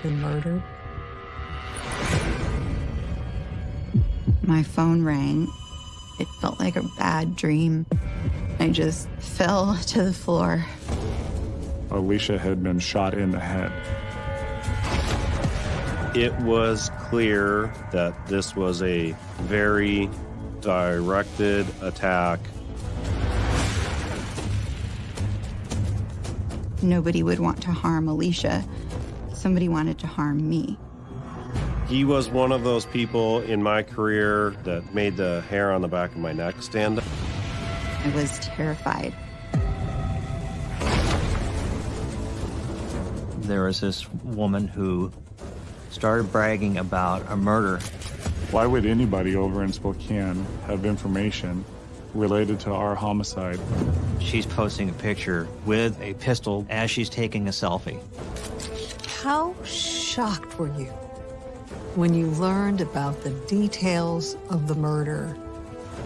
been murdered? My phone rang. It felt like a bad dream. I just fell to the floor. Alicia had been shot in the head. It was clear that this was a very directed attack. Nobody would want to harm Alicia. Somebody wanted to harm me. He was one of those people in my career that made the hair on the back of my neck stand up. I was terrified. There was this woman who started bragging about a murder. Why would anybody over in Spokane have information related to our homicide? She's posting a picture with a pistol as she's taking a selfie. How shocked were you when you learned about the details of the murder?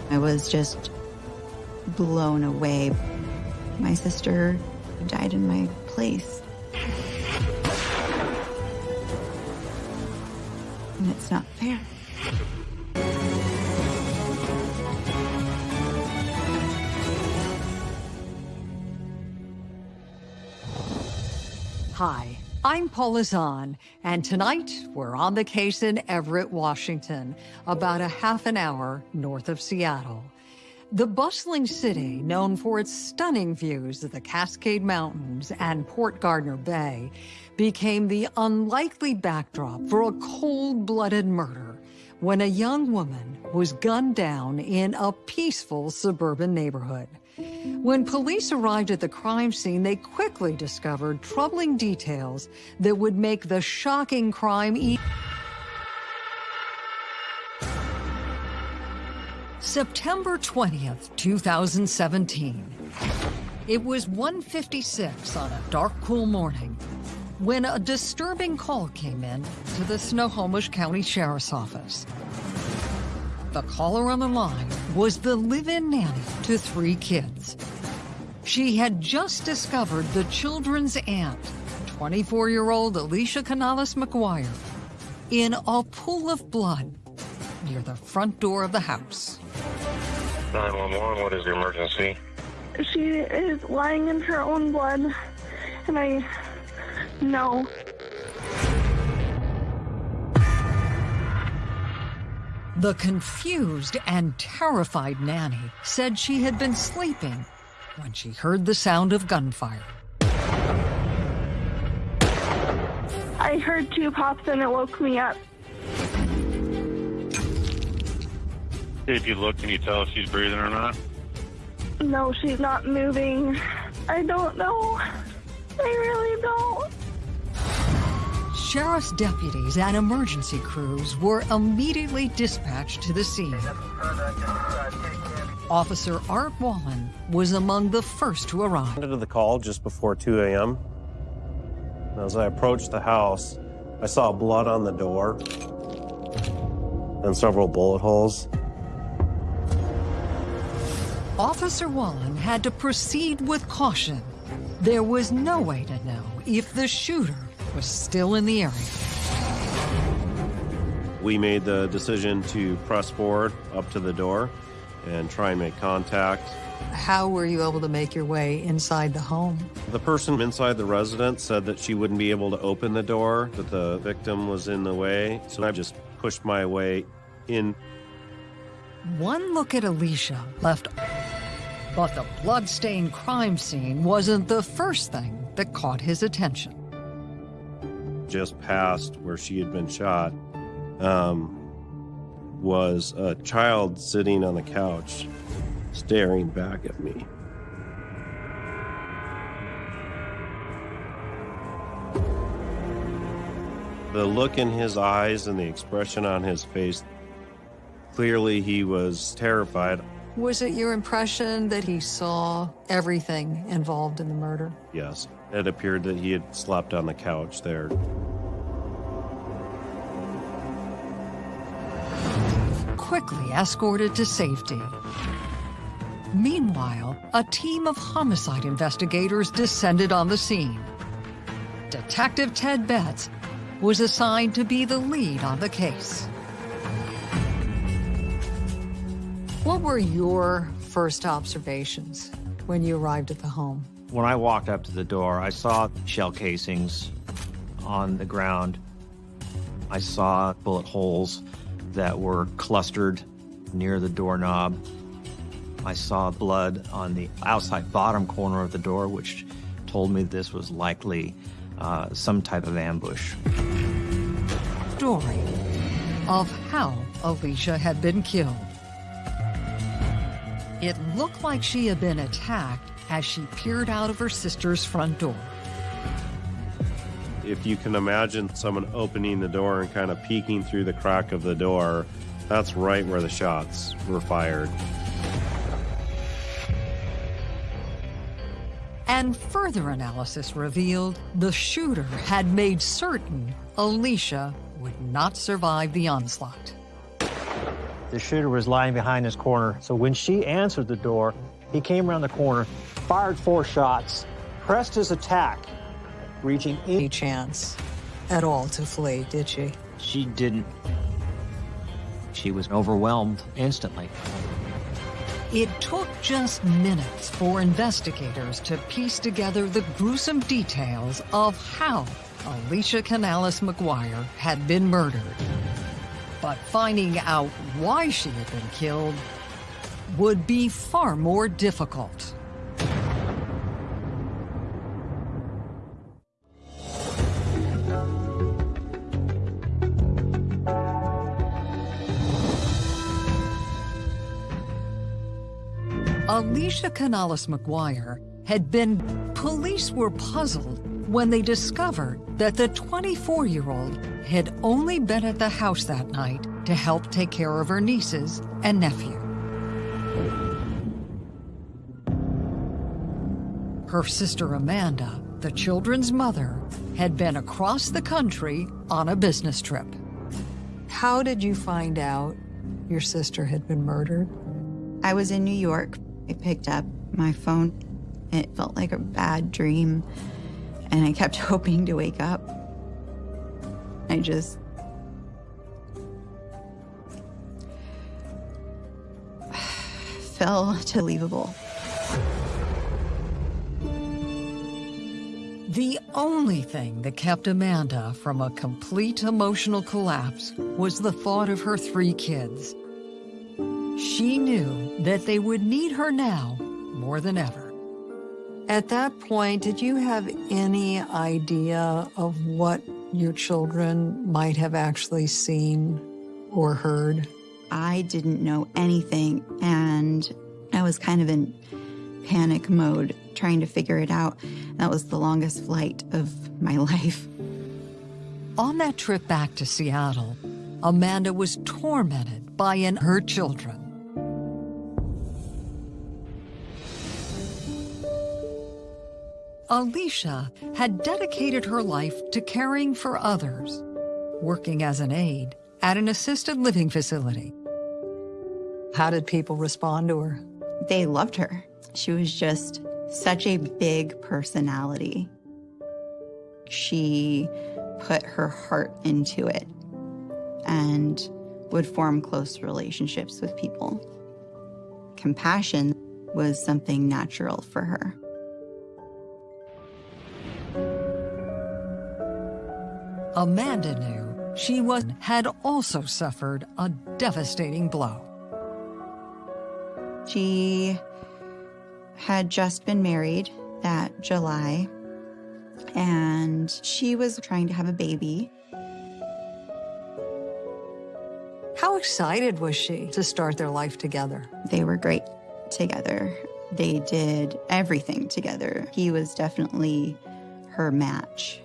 I was just blown away. My sister died in my place. And it's not fair. Hi, I'm Paula Zahn, and tonight we're on the case in Everett, Washington, about a half an hour north of Seattle. The bustling city, known for its stunning views of the Cascade Mountains and Port Gardner Bay, became the unlikely backdrop for a cold-blooded murder when a young woman was gunned down in a peaceful suburban neighborhood. When police arrived at the crime scene, they quickly discovered troubling details that would make the shocking crime e September 20th, 2017. It was 1.56 on a dark, cool morning when a disturbing call came in to the Snohomish County Sheriff's Office. The caller on the line was the live-in nanny to three kids. She had just discovered the children's aunt, 24-year-old Alicia Canales McGuire, in a pool of blood near the front door of the house. 911, what is the emergency? She is lying in her own blood, and I know. The confused and terrified nanny said she had been sleeping when she heard the sound of gunfire. I heard two pops and it woke me up. If you look, can you tell if she's breathing or not? No, she's not moving. I don't know. I really don't. Sheriff's deputies and emergency crews were immediately dispatched to the scene. Officer Art Wallen was among the first to arrive. to the call just before 2 a.m. As I approached the house, I saw blood on the door and several bullet holes. Officer Wallen had to proceed with caution. There was no way to know if the shooter was still in the area. We made the decision to press forward up to the door and try and make contact. How were you able to make your way inside the home? The person inside the residence said that she wouldn't be able to open the door, that the victim was in the way, so I just pushed my way in. One look at Alicia left, but the blood-stained crime scene wasn't the first thing that caught his attention. Just past where she had been shot um, was a child sitting on the couch, staring back at me. The look in his eyes and the expression on his face, clearly he was terrified. Was it your impression that he saw everything involved in the murder? Yes, it appeared that he had slept on the couch there. Quickly escorted to safety. Meanwhile, a team of homicide investigators descended on the scene. Detective Ted Betts was assigned to be the lead on the case. What were your first observations when you arrived at the home? When I walked up to the door, I saw shell casings on the ground. I saw bullet holes that were clustered near the doorknob. I saw blood on the outside bottom corner of the door, which told me this was likely uh, some type of ambush. Story of how Alicia had been killed. It looked like she had been attacked as she peered out of her sister's front door. If you can imagine someone opening the door and kind of peeking through the crack of the door, that's right where the shots were fired. And further analysis revealed the shooter had made certain Alicia would not survive the onslaught. The shooter was lying behind this corner, so when she answered the door, he came around the corner, fired four shots, pressed his attack, reaching. Any chance at all to flee, did she? She didn't. She was overwhelmed instantly. It took just minutes for investigators to piece together the gruesome details of how Alicia Canales McGuire had been murdered. But finding out why she had been killed would be far more difficult. Alicia Canales McGuire had been. Police were puzzled when they discovered that the 24 year old had only been at the house that night to help take care of her nieces and nephew. Her sister Amanda, the children's mother, had been across the country on a business trip. How did you find out your sister had been murdered? I was in New York. I picked up my phone. It felt like a bad dream, and I kept hoping to wake up. I just. fell to believable. The only thing that kept Amanda from a complete emotional collapse was the thought of her three kids. She knew that they would need her now more than ever. At that point, did you have any idea of what your children might have actually seen or heard? I didn't know anything, and I was kind of in panic mode trying to figure it out. That was the longest flight of my life. On that trip back to Seattle, Amanda was tormented by an her children. Alicia had dedicated her life to caring for others, working as an aide at an assisted living facility. How did people respond to her? They loved her. She was just such a big personality. She put her heart into it and would form close relationships with people. Compassion was something natural for her. Amanda knew she was had also suffered a devastating blow. She had just been married that July, and she was trying to have a baby. How excited was she to start their life together? They were great together. They did everything together. He was definitely her match.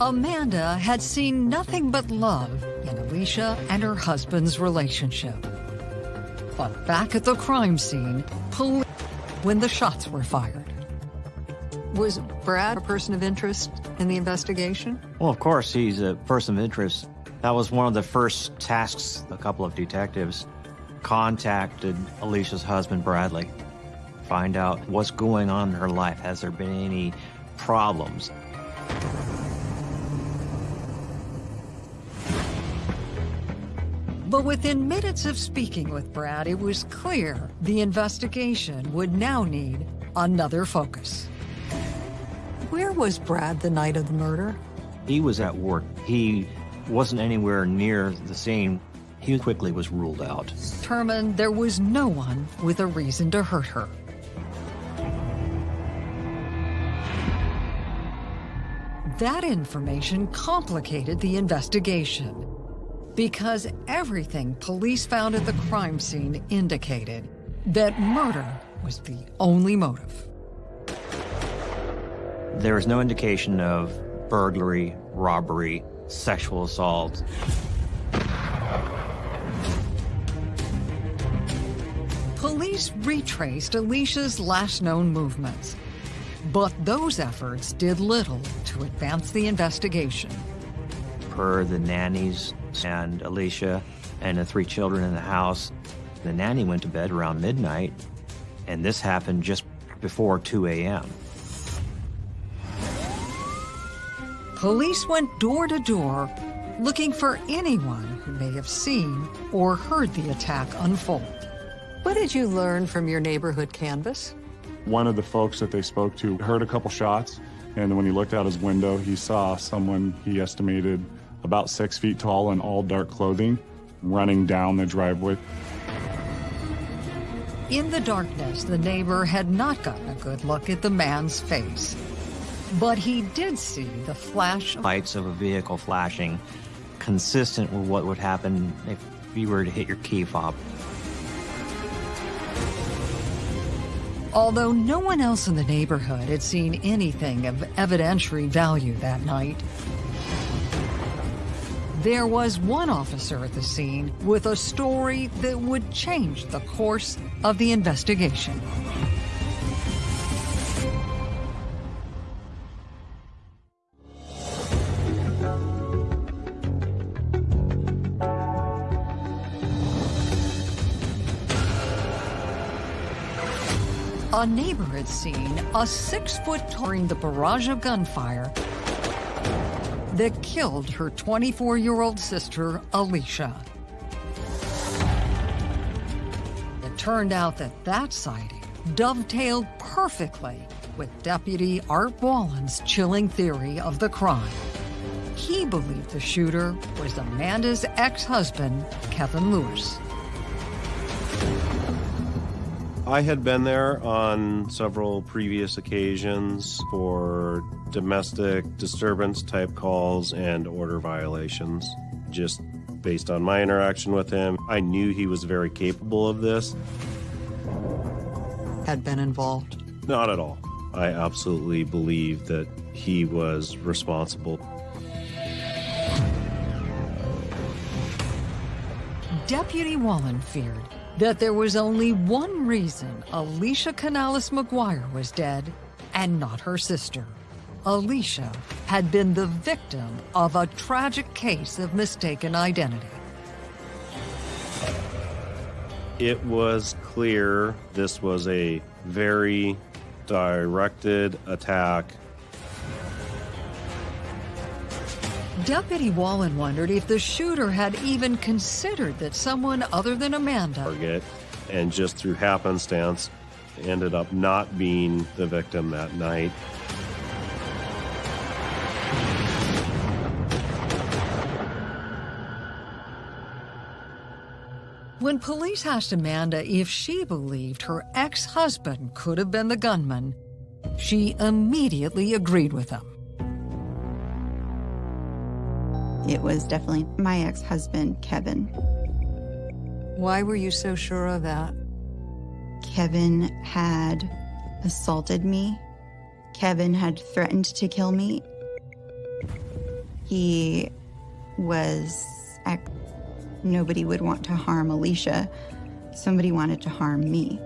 Amanda had seen nothing but love in Alicia and her husband's relationship. But back at the crime scene, police when the shots were fired. Was Brad a person of interest in the investigation? Well, of course, he's a person of interest. That was one of the first tasks a couple of detectives contacted Alicia's husband, Bradley. find out what's going on in her life. Has there been any problems? But within minutes of speaking with Brad, it was clear the investigation would now need another focus. Where was Brad the night of the murder? He was at work. He wasn't anywhere near the scene. He quickly was ruled out. Determined there was no one with a reason to hurt her. That information complicated the investigation because everything police found at the crime scene indicated that murder was the only motive. There was no indication of burglary, robbery, sexual assault. Police retraced Alicia's last known movements, but those efforts did little to advance the investigation. Per the nannies and Alicia and the three children in the house, the nanny went to bed around midnight, and this happened just before 2 a.m. Police went door to door looking for anyone who may have seen or heard the attack unfold. What did you learn from your neighborhood canvas? One of the folks that they spoke to heard a couple shots, and when he looked out his window, he saw someone he estimated about six feet tall in all dark clothing running down the driveway. In the darkness, the neighbor had not gotten a good look at the man's face. But he did see the flash of Lights of a vehicle flashing, consistent with what would happen if you were to hit your key fob. Although no one else in the neighborhood had seen anything of evidentiary value that night, there was one officer at the scene with a story that would change the course of the investigation. A neighbor had seen a six-foot during the barrage of gunfire that killed her 24-year-old sister, Alicia. It turned out that that sighting dovetailed perfectly with Deputy Art Wallen's chilling theory of the crime. He believed the shooter was Amanda's ex-husband, Kevin Lewis. I had been there on several previous occasions for domestic disturbance type calls and order violations. Just based on my interaction with him, I knew he was very capable of this. Had been involved. Not at all. I absolutely believe that he was responsible. Deputy Wallen feared that there was only one reason Alicia Canales McGuire was dead and not her sister. Alicia had been the victim of a tragic case of mistaken identity. It was clear this was a very directed attack. Deputy Wallen wondered if the shooter had even considered that someone other than Amanda target and just through happenstance ended up not being the victim that night. When police asked Amanda if she believed her ex-husband could have been the gunman, she immediately agreed with them. It was definitely my ex-husband, Kevin. Why were you so sure of that? Kevin had assaulted me. Kevin had threatened to kill me. He was. Nobody would want to harm Alicia. Somebody wanted to harm me.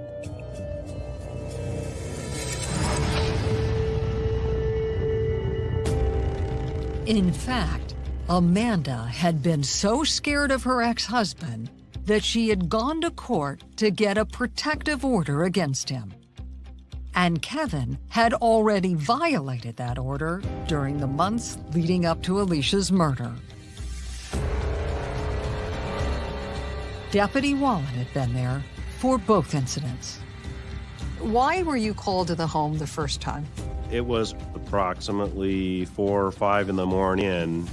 In fact, Amanda had been so scared of her ex-husband that she had gone to court to get a protective order against him. And Kevin had already violated that order during the months leading up to Alicia's murder. Deputy Wallen had been there for both incidents. Why were you called to the home the first time? It was approximately four or five in the morning.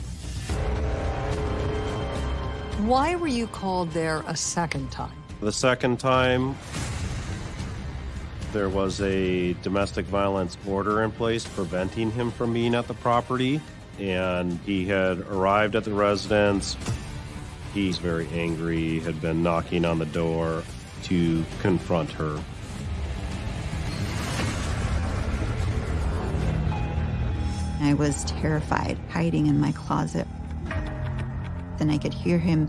Why were you called there a second time? The second time, there was a domestic violence order in place preventing him from being at the property, and he had arrived at the residence. He's very angry, had been knocking on the door to confront her. I was terrified, hiding in my closet. Then I could hear him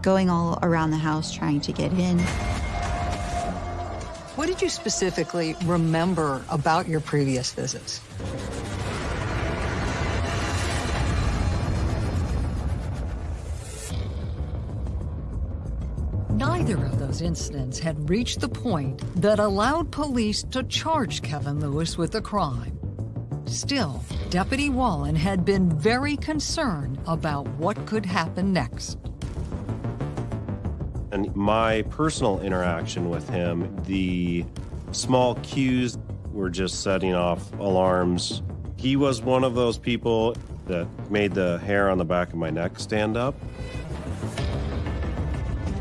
going all around the house trying to get in. What did you specifically remember about your previous visits? Neither of those incidents had reached the point that allowed police to charge Kevin Lewis with a crime. Still, Deputy Wallen had been very concerned about what could happen next. And my personal interaction with him, the small cues were just setting off alarms. He was one of those people that made the hair on the back of my neck stand up.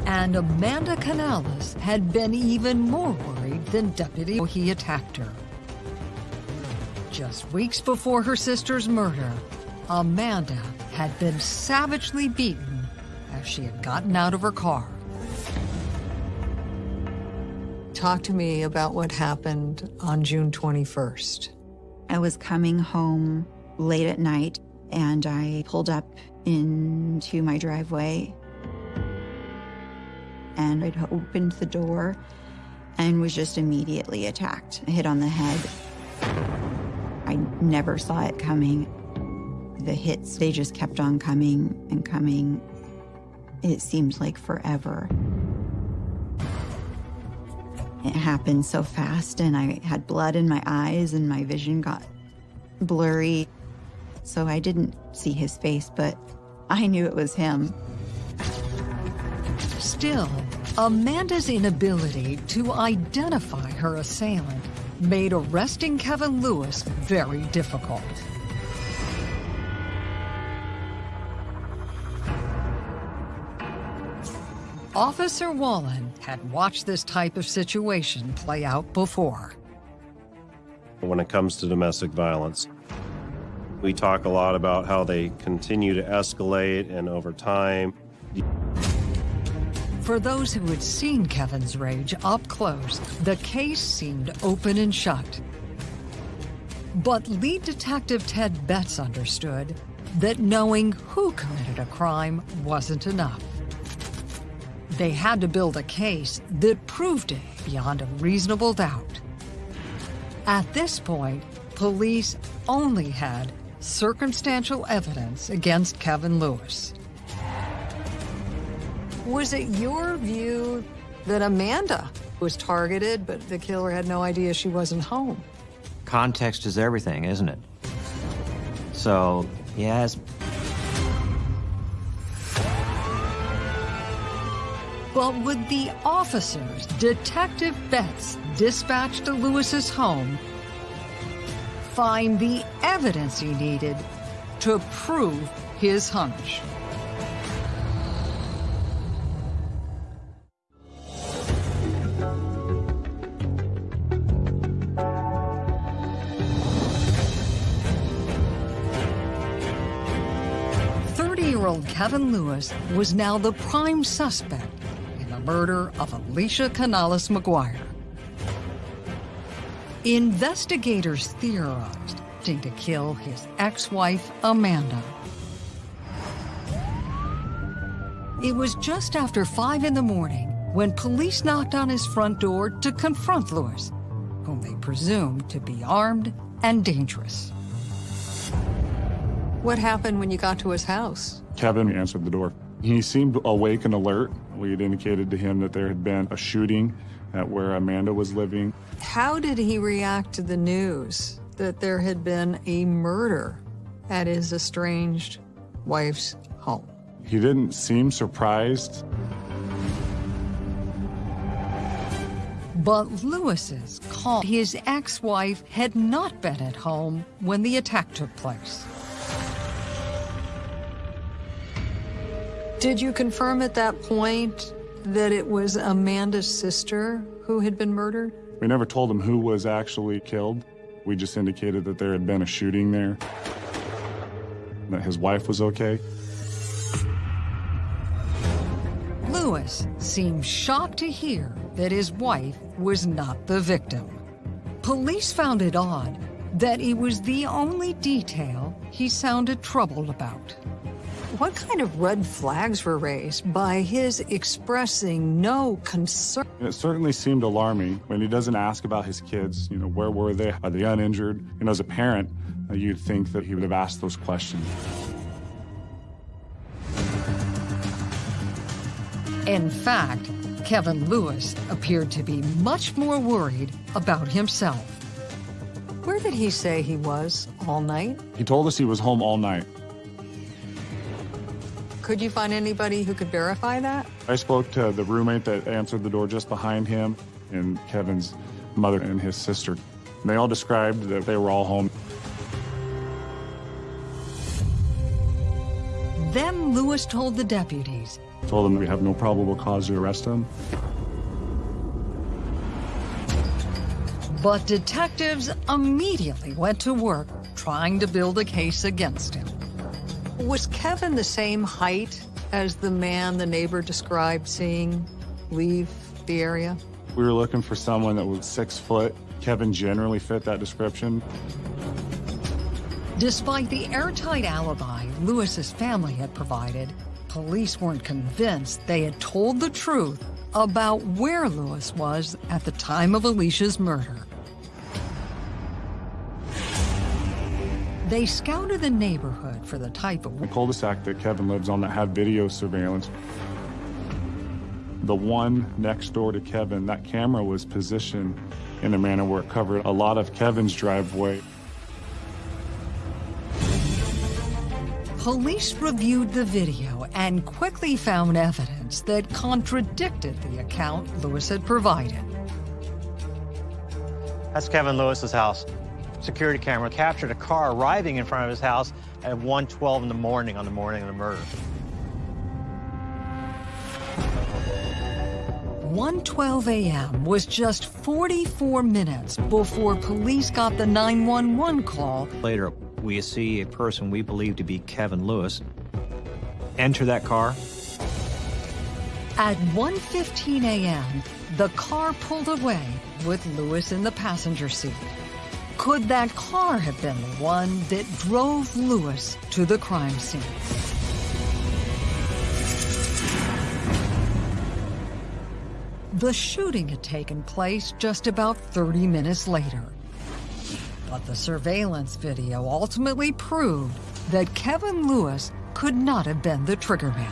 And Amanda Canales had been even more worried than Deputy he attacked her. Just weeks before her sister's murder, Amanda had been savagely beaten as she had gotten out of her car. Talk to me about what happened on June 21st. I was coming home late at night and I pulled up into my driveway and I'd opened the door and was just immediately attacked, hit on the head. I never saw it coming. The hits, they just kept on coming and coming. It seemed like forever. It happened so fast, and I had blood in my eyes, and my vision got blurry. So I didn't see his face, but I knew it was him. Still, Amanda's inability to identify her assailant made arresting Kevin Lewis very difficult. Officer Wallen had watched this type of situation play out before. When it comes to domestic violence, we talk a lot about how they continue to escalate and over time. For those who had seen Kevin's rage up close, the case seemed open and shut. But lead detective Ted Betts understood that knowing who committed a crime wasn't enough. They had to build a case that proved it beyond a reasonable doubt. At this point, police only had circumstantial evidence against Kevin Lewis. Was it your view that Amanda was targeted, but the killer had no idea she wasn't home? Context is everything, isn't it? So, yes. But would the officers Detective Betts dispatched to Lewis's home find the evidence he needed to prove his hunch? Thirty-year-old Kevin Lewis was now the prime suspect in the murder of Alicia Canales McGuire. Investigators theorized to kill his ex-wife, Amanda. It was just after 5 in the morning when police knocked on his front door to confront Lewis, whom they presumed to be armed and dangerous. What happened when you got to his house? Kevin answered the door. He seemed awake and alert. We had indicated to him that there had been a shooting at where Amanda was living. How did he react to the news that there had been a murder at his estranged wife's home? He didn't seem surprised. But Lewis's call his ex-wife had not been at home when the attack took place. Did you confirm at that point that it was Amanda's sister who had been murdered? We never told him who was actually killed. We just indicated that there had been a shooting there, that his wife was okay. Lewis seemed shocked to hear that his wife was not the victim. Police found it odd that it was the only detail he sounded troubled about. What kind of red flags were raised by his expressing no concern? It certainly seemed alarming when he doesn't ask about his kids. You know, where were they? Are they uninjured? And as a parent, uh, you'd think that he would have asked those questions. In fact, Kevin Lewis appeared to be much more worried about himself. Where did he say he was all night? He told us he was home all night. Could you find anybody who could verify that? I spoke to the roommate that answered the door just behind him and Kevin's mother and his sister. And they all described that they were all home. Then Lewis told the deputies Told them we have no probable cause to arrest him. But detectives immediately went to work trying to build a case against him. Was Kevin the same height as the man the neighbor described seeing leave the area? We were looking for someone that was six foot. Kevin generally fit that description. Despite the airtight alibi Lewis's family had provided, police weren't convinced they had told the truth about where Lewis was at the time of Alicia's murder. They scouted the neighborhood for the type of The cul-de-sac that Kevin lives on that had video surveillance. The one next door to Kevin, that camera was positioned in a manner where it covered a lot of Kevin's driveway. Police reviewed the video and quickly found evidence that contradicted the account Lewis had provided. That's Kevin Lewis's house. Security camera captured a car arriving in front of his house at 1:12 in the morning on the morning of the murder. 1:12 a.m. was just 44 minutes before police got the 911 call Later, we see a person we believe to be Kevin Lewis enter that car. At 1:15 a.m., the car pulled away with Lewis in the passenger seat. Could that car have been the one that drove Lewis to the crime scene? The shooting had taken place just about 30 minutes later. But the surveillance video ultimately proved that Kevin Lewis could not have been the triggerman.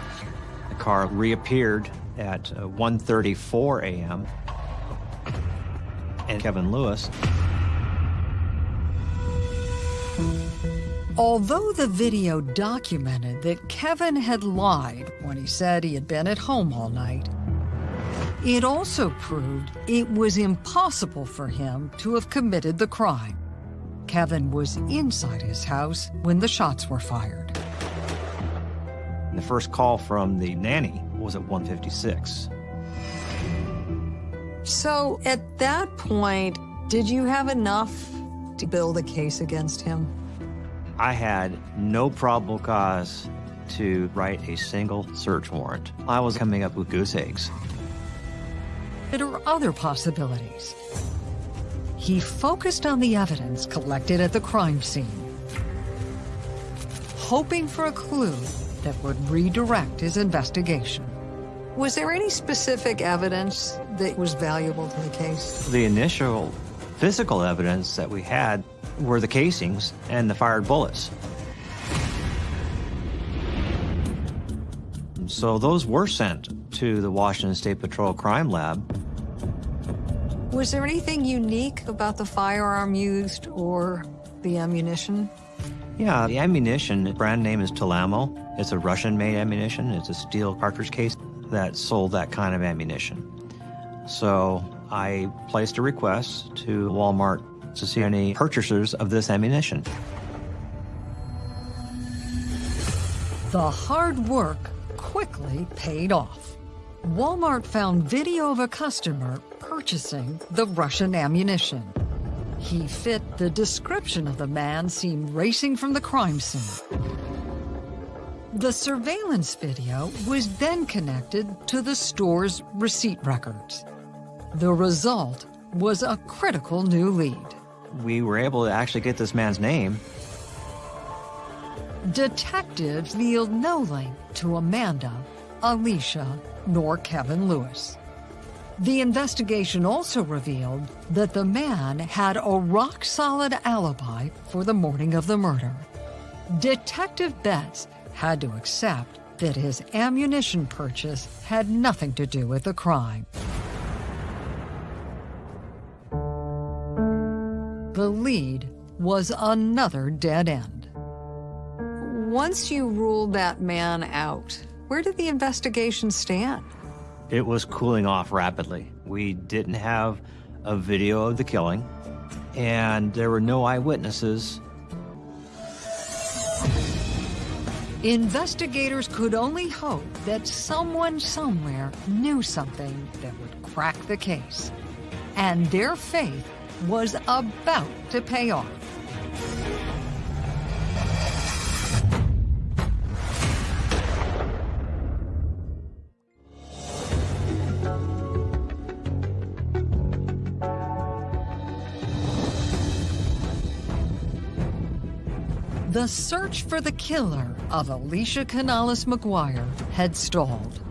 The car reappeared at uh, 1:34 a.m. And Kevin Lewis Although the video documented that Kevin had lied when he said he had been at home all night, it also proved it was impossible for him to have committed the crime. Kevin was inside his house when the shots were fired. The first call from the nanny was at 156. So at that point, did you have enough to build a case against him? I had no probable cause to write a single search warrant. I was coming up with goose eggs. There are other possibilities. He focused on the evidence collected at the crime scene, hoping for a clue that would redirect his investigation. Was there any specific evidence that was valuable to the case? The initial physical evidence that we had were the casings and the fired bullets. So those were sent to the Washington State Patrol Crime Lab. Was there anything unique about the firearm used or the ammunition? Yeah, the ammunition brand name is TulAmmo. It's a Russian-made ammunition. It's a steel cartridge case that sold that kind of ammunition. So I placed a request to Walmart to see any purchasers of this ammunition. The hard work quickly paid off. Walmart found video of a customer purchasing the Russian ammunition. He fit the description of the man seen racing from the crime scene. The surveillance video was then connected to the store's receipt records. The result was a critical new lead. We were able to actually get this man's name. Detectives yield no link to Amanda, Alicia, nor Kevin Lewis. The investigation also revealed that the man had a rock-solid alibi for the morning of the murder. Detective Betts had to accept that his ammunition purchase had nothing to do with the crime. The lead was another dead end. Once you ruled that man out, where did the investigation stand? It was cooling off rapidly. We didn't have a video of the killing, and there were no eyewitnesses. Investigators could only hope that someone somewhere knew something that would crack the case. And their faith was about to pay off. The search for the killer of Alicia Canales McGuire had stalled.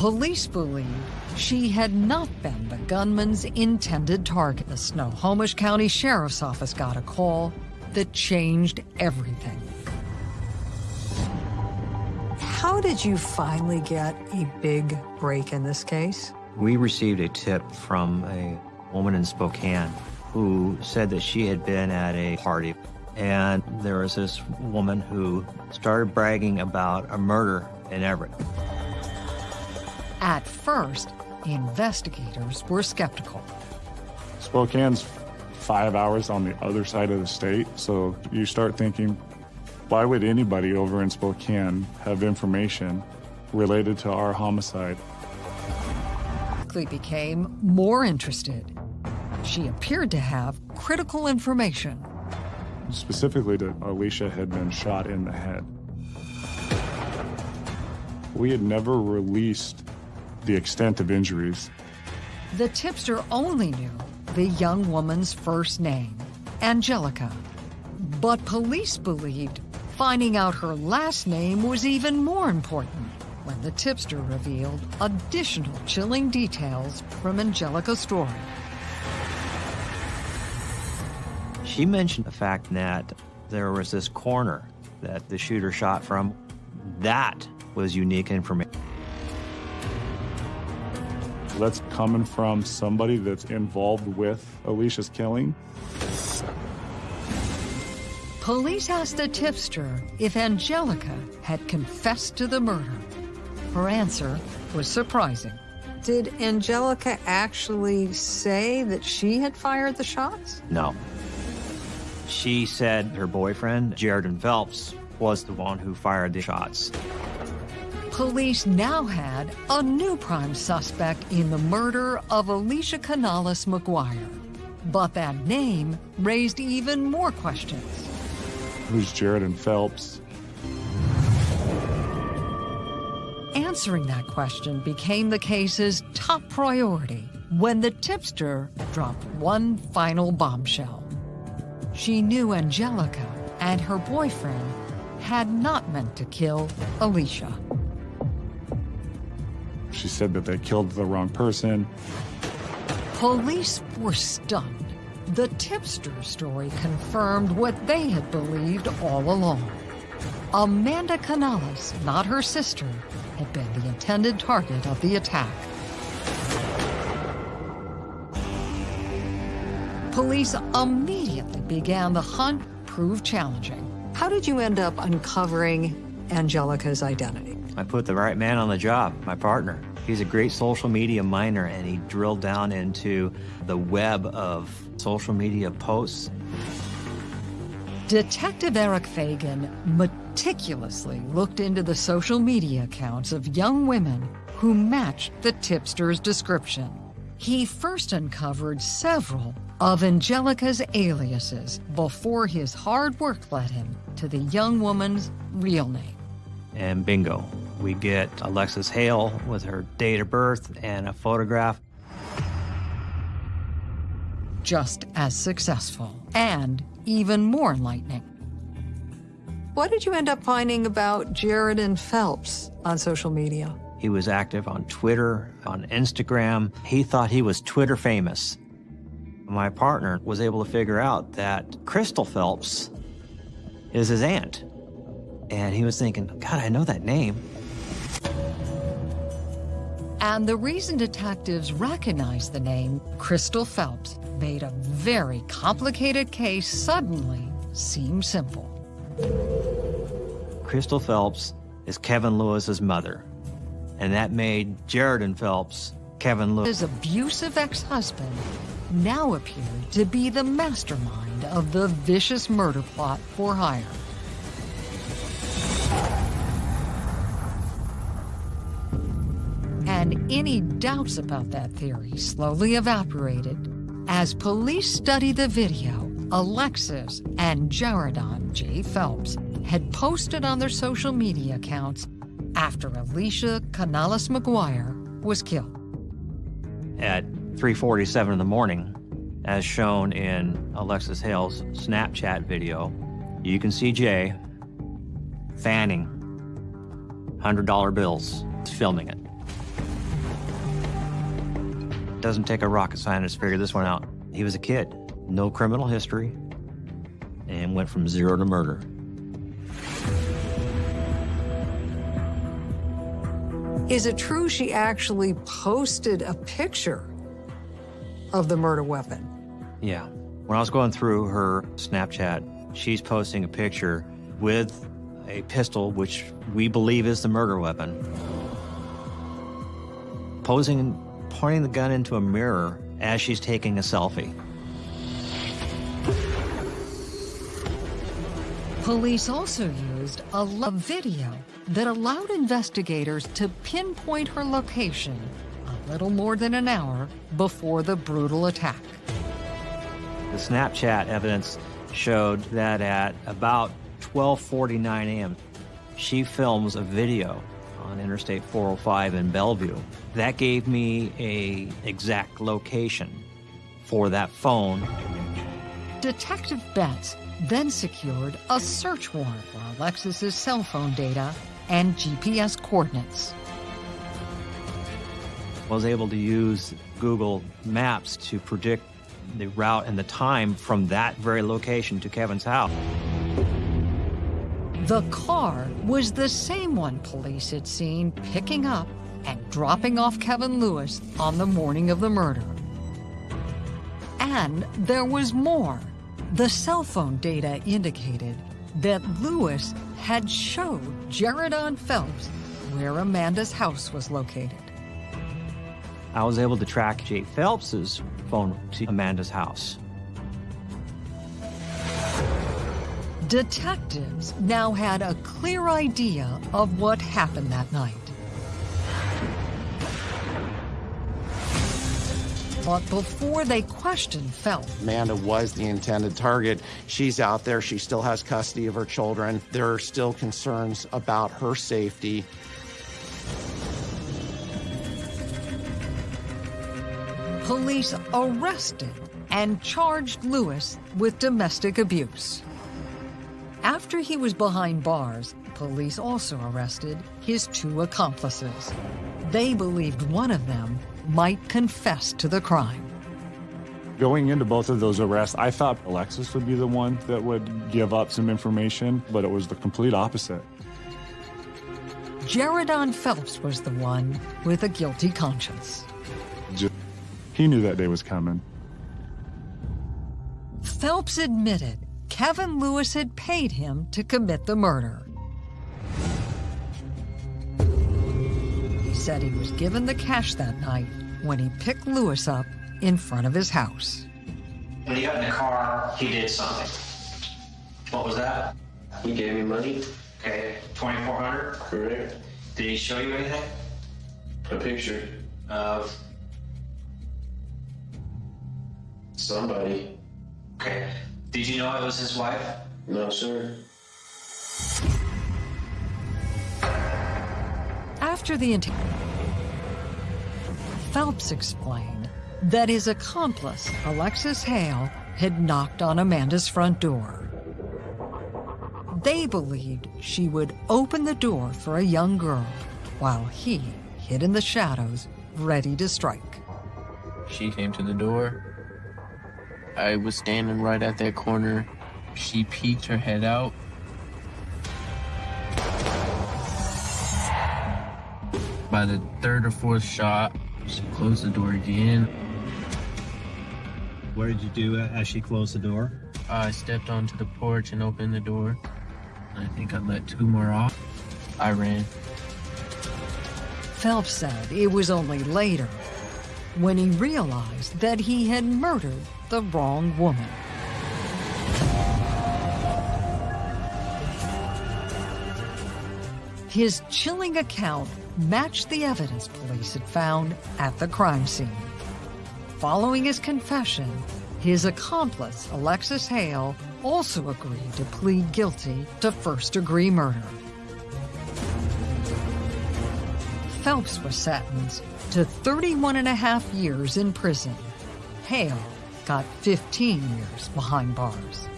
Police believe she had not been the gunman's intended target. The Snohomish County Sheriff's Office got a call that changed everything. How did you finally get a big break in this case? We received a tip from a woman in Spokane who said that she had been at a party and there was this woman who started bragging about a murder in Everett. At first, investigators were skeptical. Spokane's five hours on the other side of the state, so you start thinking, why would anybody over in Spokane have information related to our homicide? Quickly became more interested. She appeared to have critical information specifically that Alicia had been shot in the head. We had never released the extent of injuries. The tipster only knew the young woman's first name, Angelica. But police believed finding out her last name was even more important when the tipster revealed additional chilling details from Angelica's story. She mentioned the fact that there was this corner that the shooter shot from. That was unique information. That's coming from somebody that's involved with Alicia's killing. Police asked the tipster if Angelica had confessed to the murder. Her answer was surprising. Did Angelica actually say that she had fired the shots? No. She said her boyfriend, Jaredon Phelps, was the one who fired the shots. Police now had a new prime suspect in the murder of Alicia Canales McGuire. But that name raised even more questions. Who's Jaredon Phelps? Answering that question became the case's top priority when the tipster dropped one final bombshell. She knew Angelica and her boyfriend had not meant to kill Alicia. She said that they killed the wrong person. Police were stunned. The tipster story confirmed what they had believed all along. Amanda Canales, not her sister, had been the intended target of the attack. Police immediately began the hunt, proved challenging. How did you end up uncovering Angelica's identity? I put the right man on the job, my partner. He's a great social media miner, and he drilled down into the web of social media posts. Detective Eric Fagan meticulously looked into the social media accounts of young women who matched the tipster's description. He first uncovered several of Angelica's aliases before his hard work led him to the young woman's real name. And bingo, we get Alexis Hale with her date of birth and a photograph. Just as successful and even more enlightening. What did you end up finding about Jaredon Phelps on social media? He was active on Twitter, on Instagram. He thought he was Twitter famous. My partner was able to figure out that Crystal Phelps is his aunt. And he was thinking, God, I know that name. And the reason detectives recognized the name Crystal Phelps made a very complicated case suddenly seem simple. Crystal Phelps is Kevin Lewis's mother, and that made Jaredon Phelps Kevin Lewis. His abusive ex-husband now appeared to be the mastermind of the vicious murder plot for hire. And any doubts about that theory slowly evaporated as police studied the video Alexis and Jaredon J. Phelps had posted on their social media accounts after Alicia Canales McGuire was killed. At 3.47 in the morning, as shown in Alexis Hale's Snapchat video, you can see Jay fanning $100 bills, filming it. Doesn't take a rocket scientist to figure this one out. He was a kid, no criminal history, and went from zero to murder. Is it true she actually posted a picture of the murder weapon? Yeah. When I was going through her Snapchat, she's posting a picture with a pistol, which we believe is the murder weapon, posing pointing the gun into a mirror as she's taking a selfie. Police also used a video that allowed investigators to pinpoint her location a little more than an hour before the brutal attack. The Snapchat evidence showed that at about 12:49 a.m., she films a video on Interstate 405 in Bellevue. That gave me a exact location for that phone. Detective Betts then secured a search warrant for Alexis's cell phone data and GPS coordinates. I Was able to use Google Maps to predict the route and the time from that very location to Kevin's house. The car was the same one police had seen picking up and dropping off Kevin Lewis on the morning of the murder. And there was more. The cell phone data indicated that Lewis had showed Jaredon Phelps where Amanda's house was located. I was able to track Jay Phelps's phone to Amanda's house. Detectives now had a clear idea of what happened that night. But before they questioned Phelps, Amanda was the intended target. She's out there. She still has custody of her children. There are still concerns about her safety. police arrested and charged Lewis with domestic abuse. After he was behind bars, police also arrested his two accomplices. They believed one of them might confess to the crime. Going into both of those arrests, I thought Alexis would be the one that would give up some information, but it was the complete opposite. Jaredon Phelps was the one with a guilty conscience. He knew that day was coming. Phelps admitted Kevin Lewis had paid him to commit the murder. He said he was given the cash that night when he picked Lewis up in front of his house. When he got in the car, he did something. What was that? He gave me money. Okay, 2400 Correct. Did he show you anything? A picture. Of, Somebody. okay. Did you know I was his wife? No, sir. After the interview, Phelps explained that his accomplice, Alexis Hale, had knocked on Amanda's front door. They believed she would open the door for a young girl while he hid in the shadows, ready to strike. She came to the door. I was standing right at that corner. She peeked her head out. By the third or fourth shot, she closed the door again. What did you do as she closed the door? I stepped onto the porch and opened the door. I think I let two more off. I ran. Phelps said it was only later when he realized that he had murdered the wrong woman. His chilling account matched the evidence police had found at the crime scene. Following his confession, his accomplice, Alexis Hale, also agreed to plead guilty to first-degree murder. Phelps was sentenced to 31 and a half years in prison. Hale got 15 years behind bars.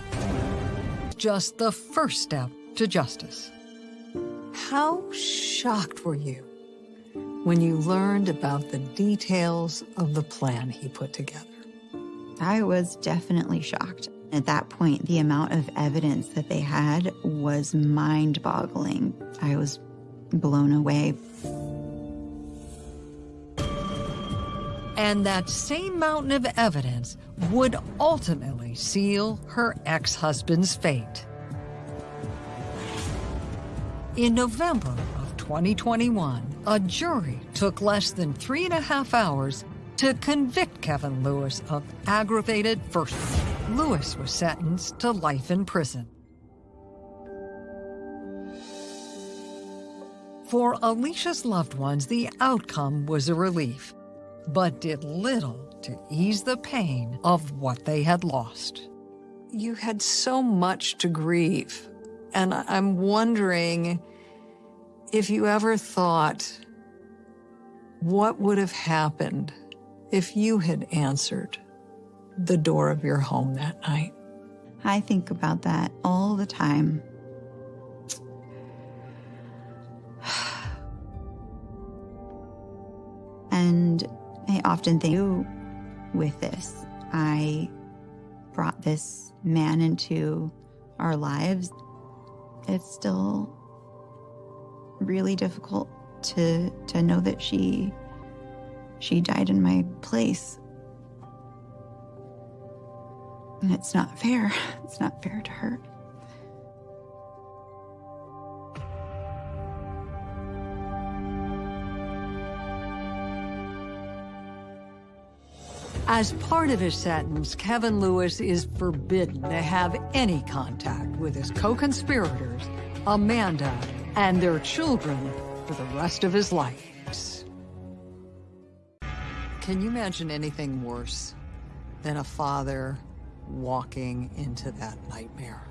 Just the first step to justice. How shocked were you when you learned about the details of the plan he put together? I was definitely shocked. At that point, the amount of evidence that they had was mind boggling. I was blown away. And that same mountain of evidence would ultimately seal her ex-husband's fate. In November of 2021, a jury took less than three and a half hours to convict Kevin Lewis of aggravated first. Lewis was sentenced to life in prison. For Alicia's loved ones, the outcome was a relief, but did little to ease the pain of what they had lost. You had so much to grieve, and I'm wondering if you ever thought what would have happened if you had answered the door of your home that night. I think about that all the time. And I often think with this, I brought this man into our lives. It's still really difficult to to know that she she died in my place. And it's not fair. It's not fair to her. As part of his sentence, Kevin Lewis is forbidden to have any contact with his co-conspirators, Amanda, and their children for the rest of his life. Can you imagine anything worse than a father walking into that nightmare?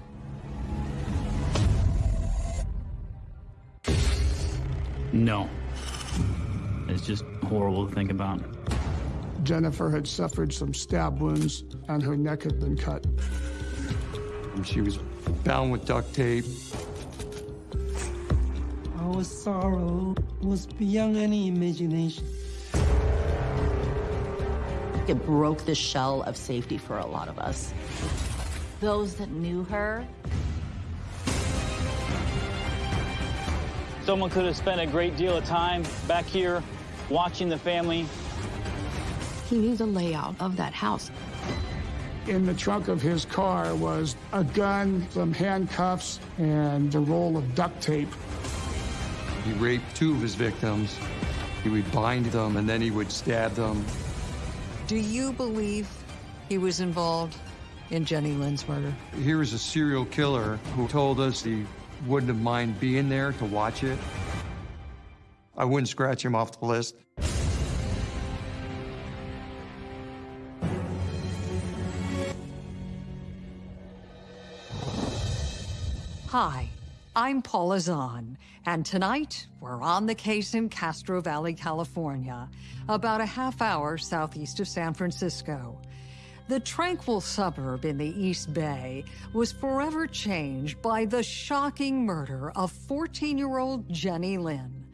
No. It's just horrible to think about. Jennifer had suffered some stab wounds and her neck had been cut. And she was bound with duct tape. Our sorrow was beyond any imagination. It broke the shell of safety for a lot of us. Those that knew her. Someone could have spent a great deal of time back here watching the family. He knew the layout of that house. In the trunk of his car was a gun, some handcuffs, and a roll of duct tape. He raped two of his victims. He would bind them and then he would stab them. Do you believe he was involved in Jenny Lynn's murder? Here is a serial killer who told us he wouldn't have mind being there to watch it. I wouldn't scratch him off the list. Hi, I'm Paula Zahn, and tonight we're on the case in Castro Valley, California, about a half hour southeast of San Francisco. The tranquil suburb in the East Bay was forever changed by the shocking murder of 14 year old Jenny Lynn.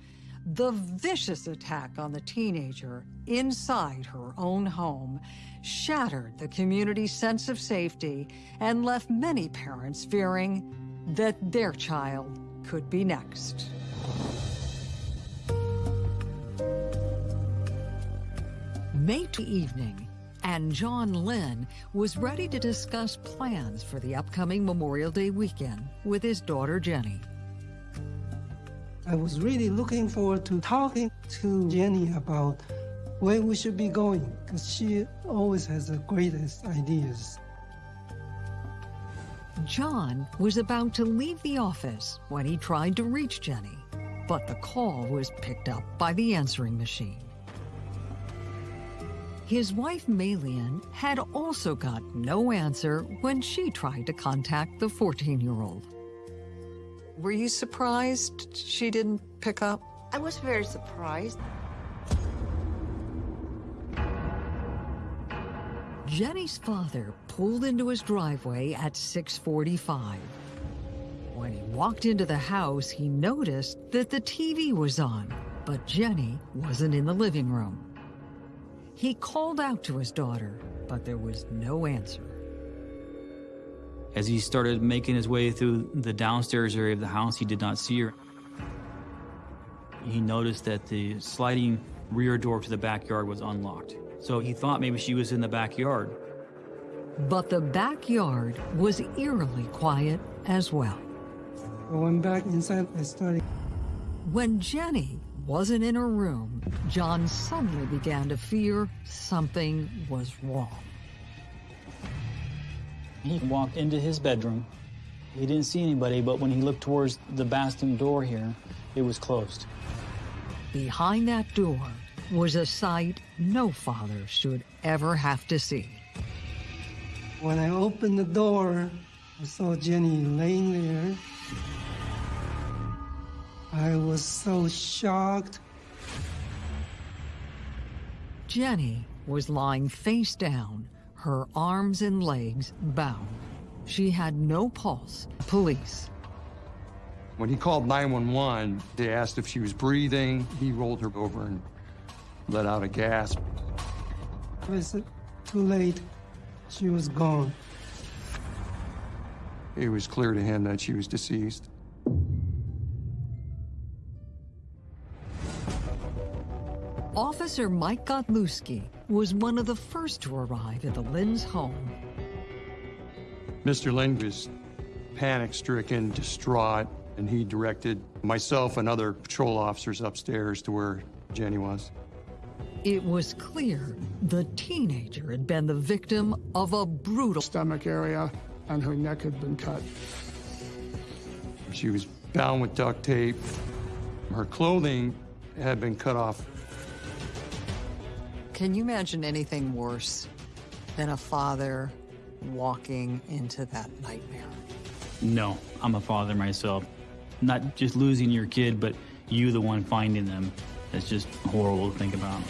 The vicious attack on the teenager inside her own home shattered the community's sense of safety and left many parents fearing that their child could be next. May evening, and John Lynn was ready to discuss plans for the upcoming Memorial Day weekend with his daughter Jenny. I was really looking forward to talking to Jenny about where we should be going because she always has the greatest ideas. John was about to leave the office when he tried to reach Jenny, but the call was picked up by the answering machine. His wife, Malian, had also got no answer when she tried to contact the 14 year old. Were you surprised she didn't pick up? I was very surprised. Jenny's father pulled into his driveway at 645. When he walked into the house, he noticed that the TV was on, but Jenny wasn't in the living room. He called out to his daughter, but there was no answer. As he started making his way through the downstairs area of the house, he did not see her. He noticed that the sliding rear door to the backyard was unlocked. So he thought maybe she was in the backyard. But the backyard was eerily quiet as well. I went back inside, I started. When Jenny wasn't in her room, John suddenly began to fear something was wrong. He walked into his bedroom. He didn't see anybody, but when he looked towards the bathroom door here, it was closed. Behind that door was a sight no father should ever have to see. When I opened the door, I saw Jenny laying there. I was so shocked. Jenny was lying face down, her arms and legs bound. She had no pulse. Police. When he called 911, they asked if she was breathing. He rolled her over and let out a gasp. I said, too late. She was gone. It was clear to him that she was deceased. Officer Mike Godlewski was one of the first to arrive at the Lynn's home. Mr. Lynn was panic-stricken, distraught, and he directed myself and other patrol officers upstairs to where Jenny was. It was clear the teenager had been the victim of a brutal stomach area, and her neck had been cut. She was bound with duct tape. Her clothing had been cut off. Can you imagine anything worse than a father walking into that nightmare? No, I'm a father myself. Not just losing your kid, but you the one finding them. It's just horrible to think about.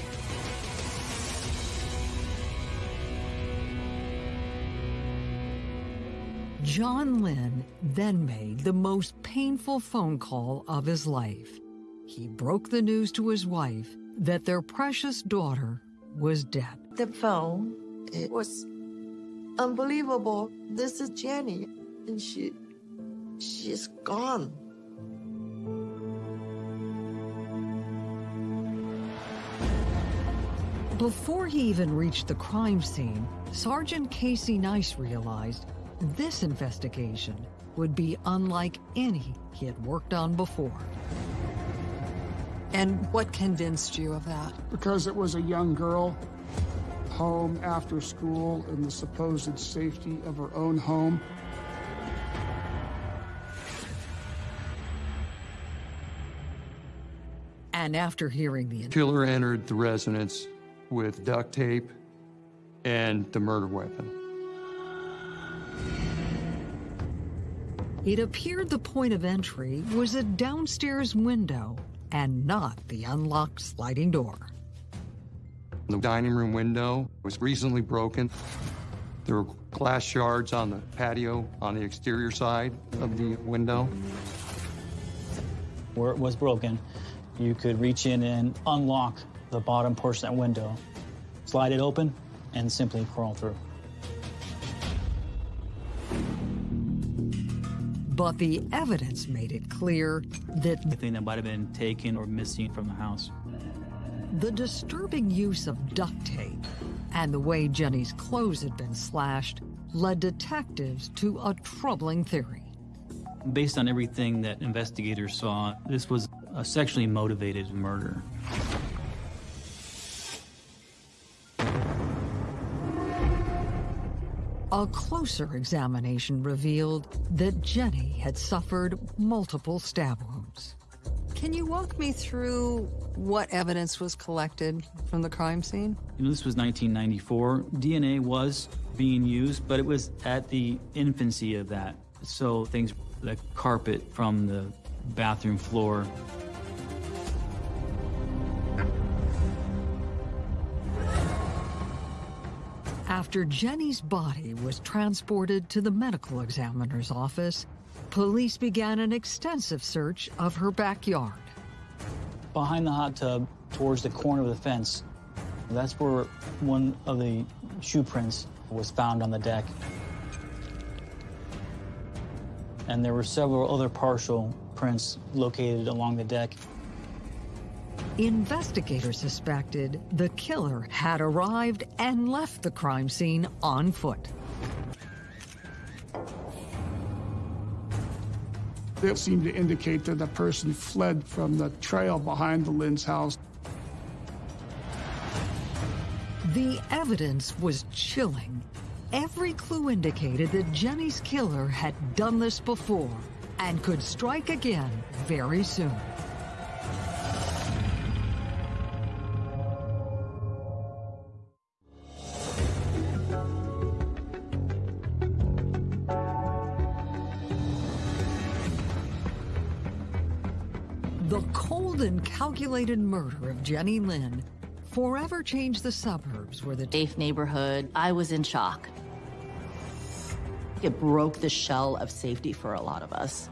John Lynn then made the most painful phone call of his life. He broke the news to his wife that their precious daughter was dead. The phone, it was unbelievable. This is Jenny, and she, she's gone. Before he even reached the crime scene, Sergeant Casey Nice realized this investigation would be unlike any he had worked on before. And what convinced you of that? Because it was a young girl, home after school, in the supposed safety of her own home. And after hearing the Killer entered the residence with duct tape and the murder weapon. It appeared the point of entry was a downstairs window and not the unlocked sliding door. The dining room window was recently broken. There were glass shards on the patio on the exterior side of the window. Where it was broken, you could reach in and unlock the bottom portion of that window, slide it open, and simply crawl through. But the evidence made it clear that Anything that might have been taken or missing from the house. the disturbing use of duct tape and the way Jenny's clothes had been slashed led detectives to a troubling theory. Based on everything that investigators saw, this was a sexually motivated murder. A closer examination revealed that Jenny had suffered multiple stab wounds. Can you walk me through what evidence was collected from the crime scene? You know, this was 1994. DNA was being used, but it was at the infancy of that. So things, the carpet from the bathroom floor, After Jenny's body was transported to the medical examiner's office, police began an extensive search of her backyard. Behind the hot tub, towards the corner of the fence, that's where one of the shoe prints was found on the deck. And there were several other partial prints located along the deck. Investigators suspected the killer had arrived and left the crime scene on foot. It seemed to indicate that the person fled from the trail behind the Lynn's house. The evidence was chilling. Every clue indicated that Jenny's killer had done this before and could strike again very soon. Calculated murder of Jenny Lynn forever changed the suburbs where the safe neighborhood. I was in shock. It broke the shell of safety for a lot of us.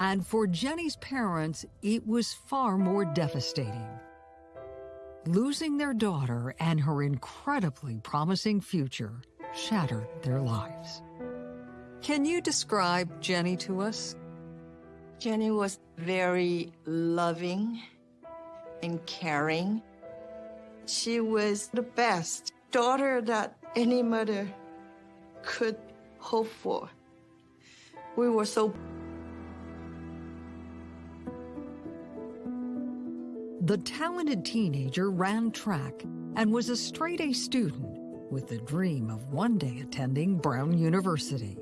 And for Jenny's parents, it was far more devastating. Losing their daughter and her incredibly promising future shattered their lives. Can you describe Jenny to us? Jenny was very loving and caring. She was the best daughter that any mother could hope for. We were so The talented teenager ran track and was a straight A student with the dream of one day attending Brown University.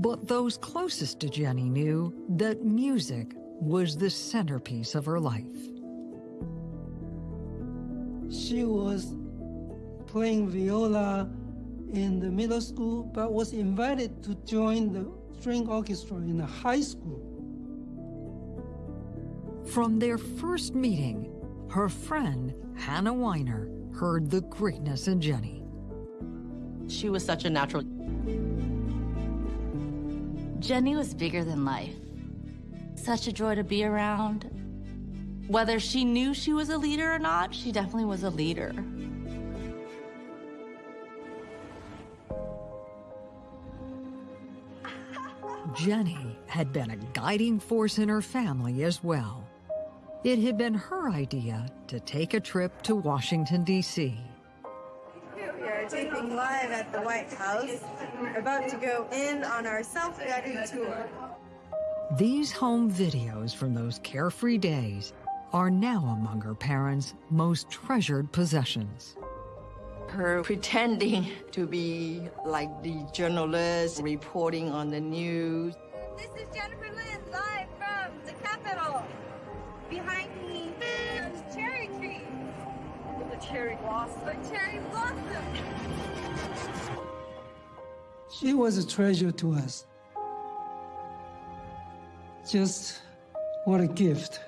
But those closest to Jenny knew that music was the centerpiece of her life. She was playing viola in the middle school, but was invited to join the string orchestra in the high school. From their first meeting, her friend, Hannah Weiner, heard the greatness in Jenny. She was such a natural. Jenny was bigger than life. Such a joy to be around. Whether she knew she was a leader or not, she definitely was a leader. Jenny had been a guiding force in her family as well. It had been her idea to take a trip to Washington, D.C. We taping live at the White House. We're about to go in on our self-guided tour. These home videos from those carefree days are now among her parents' most treasured possessions. Her pretending to be like the journalist reporting on the news. This is Jennifer Lynn live from the Capitol. Behind me, cherry blossom. The cherry blossom. She was a treasure to us. Just what a gift.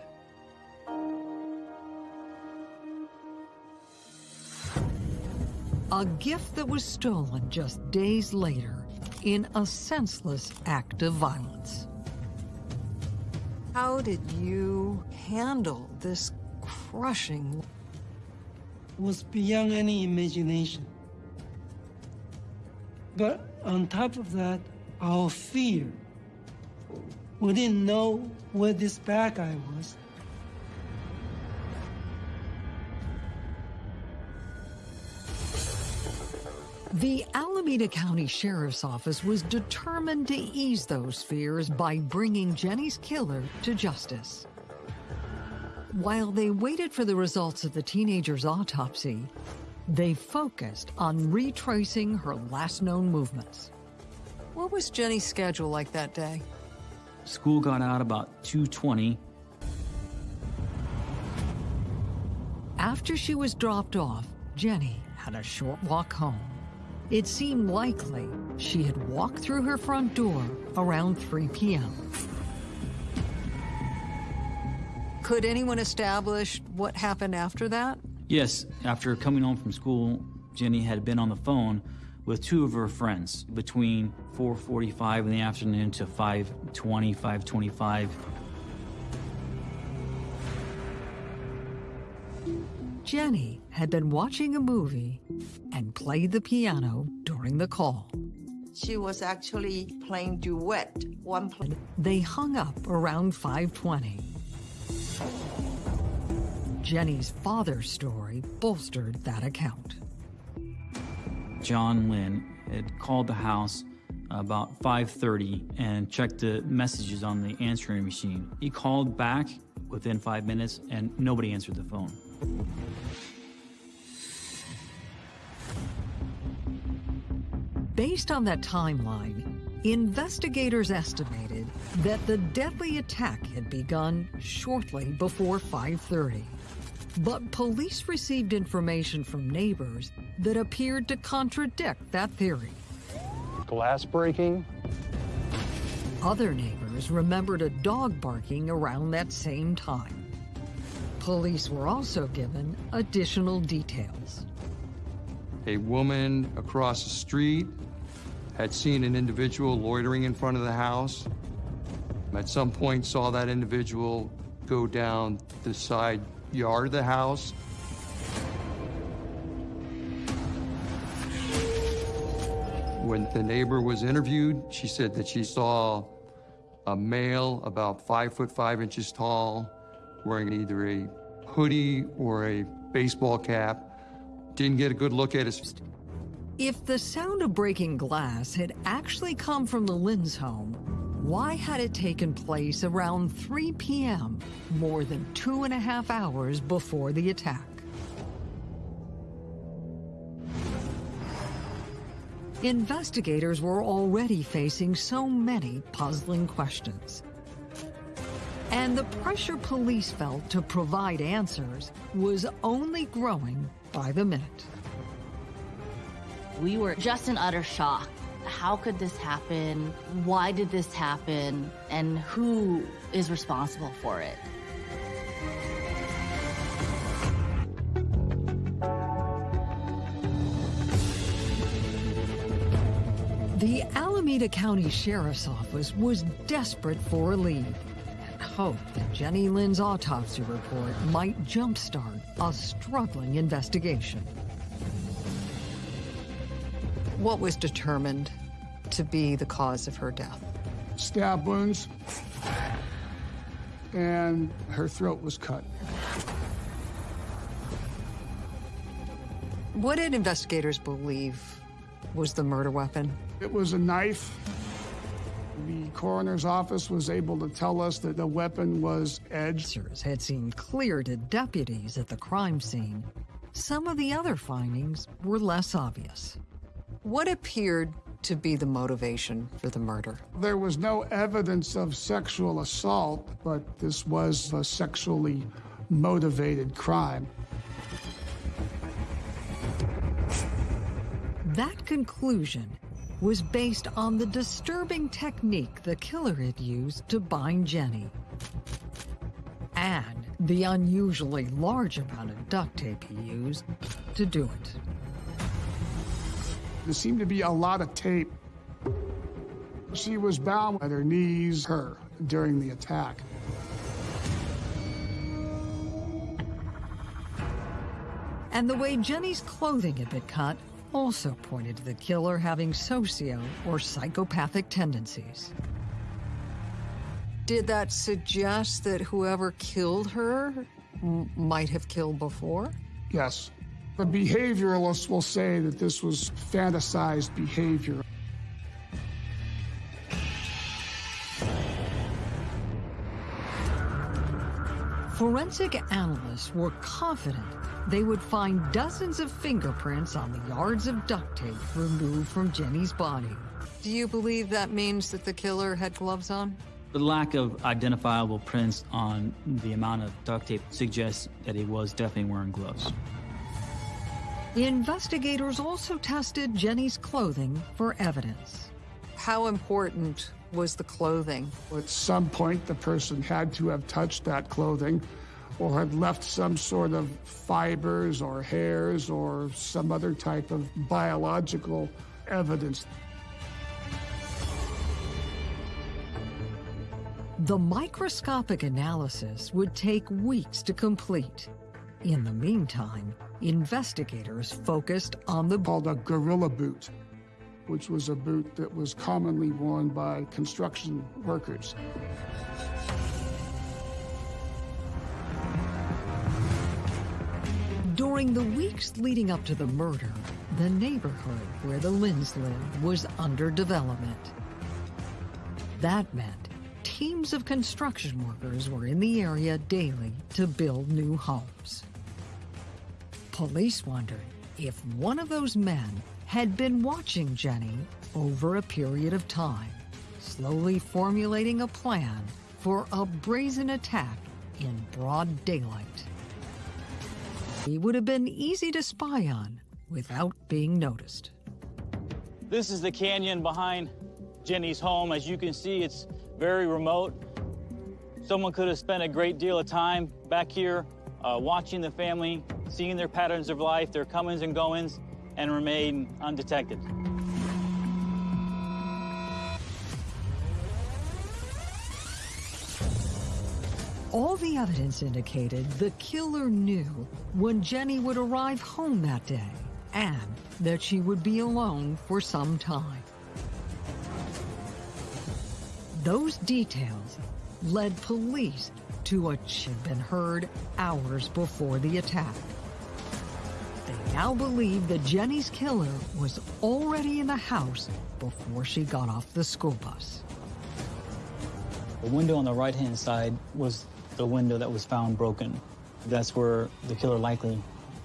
A gift that was stolen just days later in a senseless act of violence. How did you handle this crushing? Was beyond any imagination. But on top of that, our fear. We didn't know where this bad guy was. The Alameda County Sheriff's Office was determined to ease those fears by bringing Jenny's killer to justice. While they waited for the results of the teenager's autopsy, they focused on retracing her last known movements. What was Jenny's schedule like that day? School got out about 2:20. After she was dropped off, Jenny had a short walk home. It seemed likely she had walked through her front door around 3 p.m. Could anyone establish what happened after that? Yes, after coming home from school, Jenny had been on the phone with two of her friends between 4:45 in the afternoon to 5:20, 5:25. Jenny had been watching a movie and played the piano during the call. She was actually playing duet. One play. They hung up around 520. Jenny's father's story bolstered that account. John Lynn had called the house about 5:30 and checked the messages on the answering machine. He called back within 5 minutes and nobody answered the phone. Based on that timeline, investigators estimated that the deadly attack had begun shortly before 5:30. But police received information from neighbors that appeared to contradict that theory. Glass breaking. Other neighbors remembered a dog barking around that same time. Police were also given additional details. A woman across the street had seen an individual loitering in front of the house. At some point saw that individual go down the side yard of the house. When the neighbor was interviewed, she said that she saw a male about five foot five inches tall, wearing either a hoodie or a baseball cap. Didn't get a good look at his. If the sound of breaking glass had actually come from the Lynn's home, why had it taken place around 3 p.m., more than two and a half hours before the attack? Investigators were already facing so many puzzling questions. And the pressure police felt to provide answers was only growing by the minute. We were just in utter shock. How could this happen? Why did this happen? And who is responsible for it? The Alameda County Sheriff's Office was desperate for a lead and hoped that Jenny Lynn's autopsy report might jumpstart a struggling investigation. What was determined to be the cause of her death? stab wounds, and her throat was cut. What did investigators believe was the murder weapon? It was a knife. The coroner's office was able to tell us that the weapon was edged. Had seemed clear to deputies at the crime scene. Some of the other findings were less obvious. What appeared to be the motivation for the murder? There was no evidence of sexual assault, but this was a sexually motivated crime. That conclusion was based on the disturbing technique the killer had used to bind Jenny. And the unusually large amount of duct tape he used to do it. There seemed to be a lot of tape. She was bound at her knees, her, during the attack. And the way Jenny's clothing had been cut also pointed to the killer having socio or psychopathic tendencies. Did that suggest that whoever killed her might have killed before? Yes. The behavioralists will say that this was fantasized behavior. Forensic analysts were confident they would find dozens of fingerprints on the yards of duct tape removed from Jenny's body. Do you believe that means that the killer had gloves on? The lack of identifiable prints on the amount of duct tape suggests that he was definitely wearing gloves. Investigators also tested Jenny's clothing for evidence. How important was the clothing? At some point, the person had to have touched that clothing or had left some sort of fibers or hairs or some other type of biological evidence. The microscopic analysis would take weeks to complete. In the meantime, investigators focused on the called a gorilla boot, which was a boot that was commonly worn by construction workers. During the weeks leading up to the murder, the neighborhood where the Lynns lived was under development. That meant teams of construction workers were in the area daily to build new homes. Police wondered if one of those men had been watching Jenny over a period of time, slowly formulating a plan for a brazen attack in broad daylight. He would have been easy to spy on without being noticed. This is the canyon behind Jenny's home. As you can see, it's very remote. Someone could have spent a great deal of time back here uh, watching the family, seeing their patterns of life, their comings and goings, and remain undetected. All the evidence indicated the killer knew when Jenny would arrive home that day and that she would be alone for some time. Those details led police to what had been heard hours before the attack. They now believe that Jenny's killer was already in the house before she got off the school bus. The window on the right-hand side was the window that was found broken. That's where the killer likely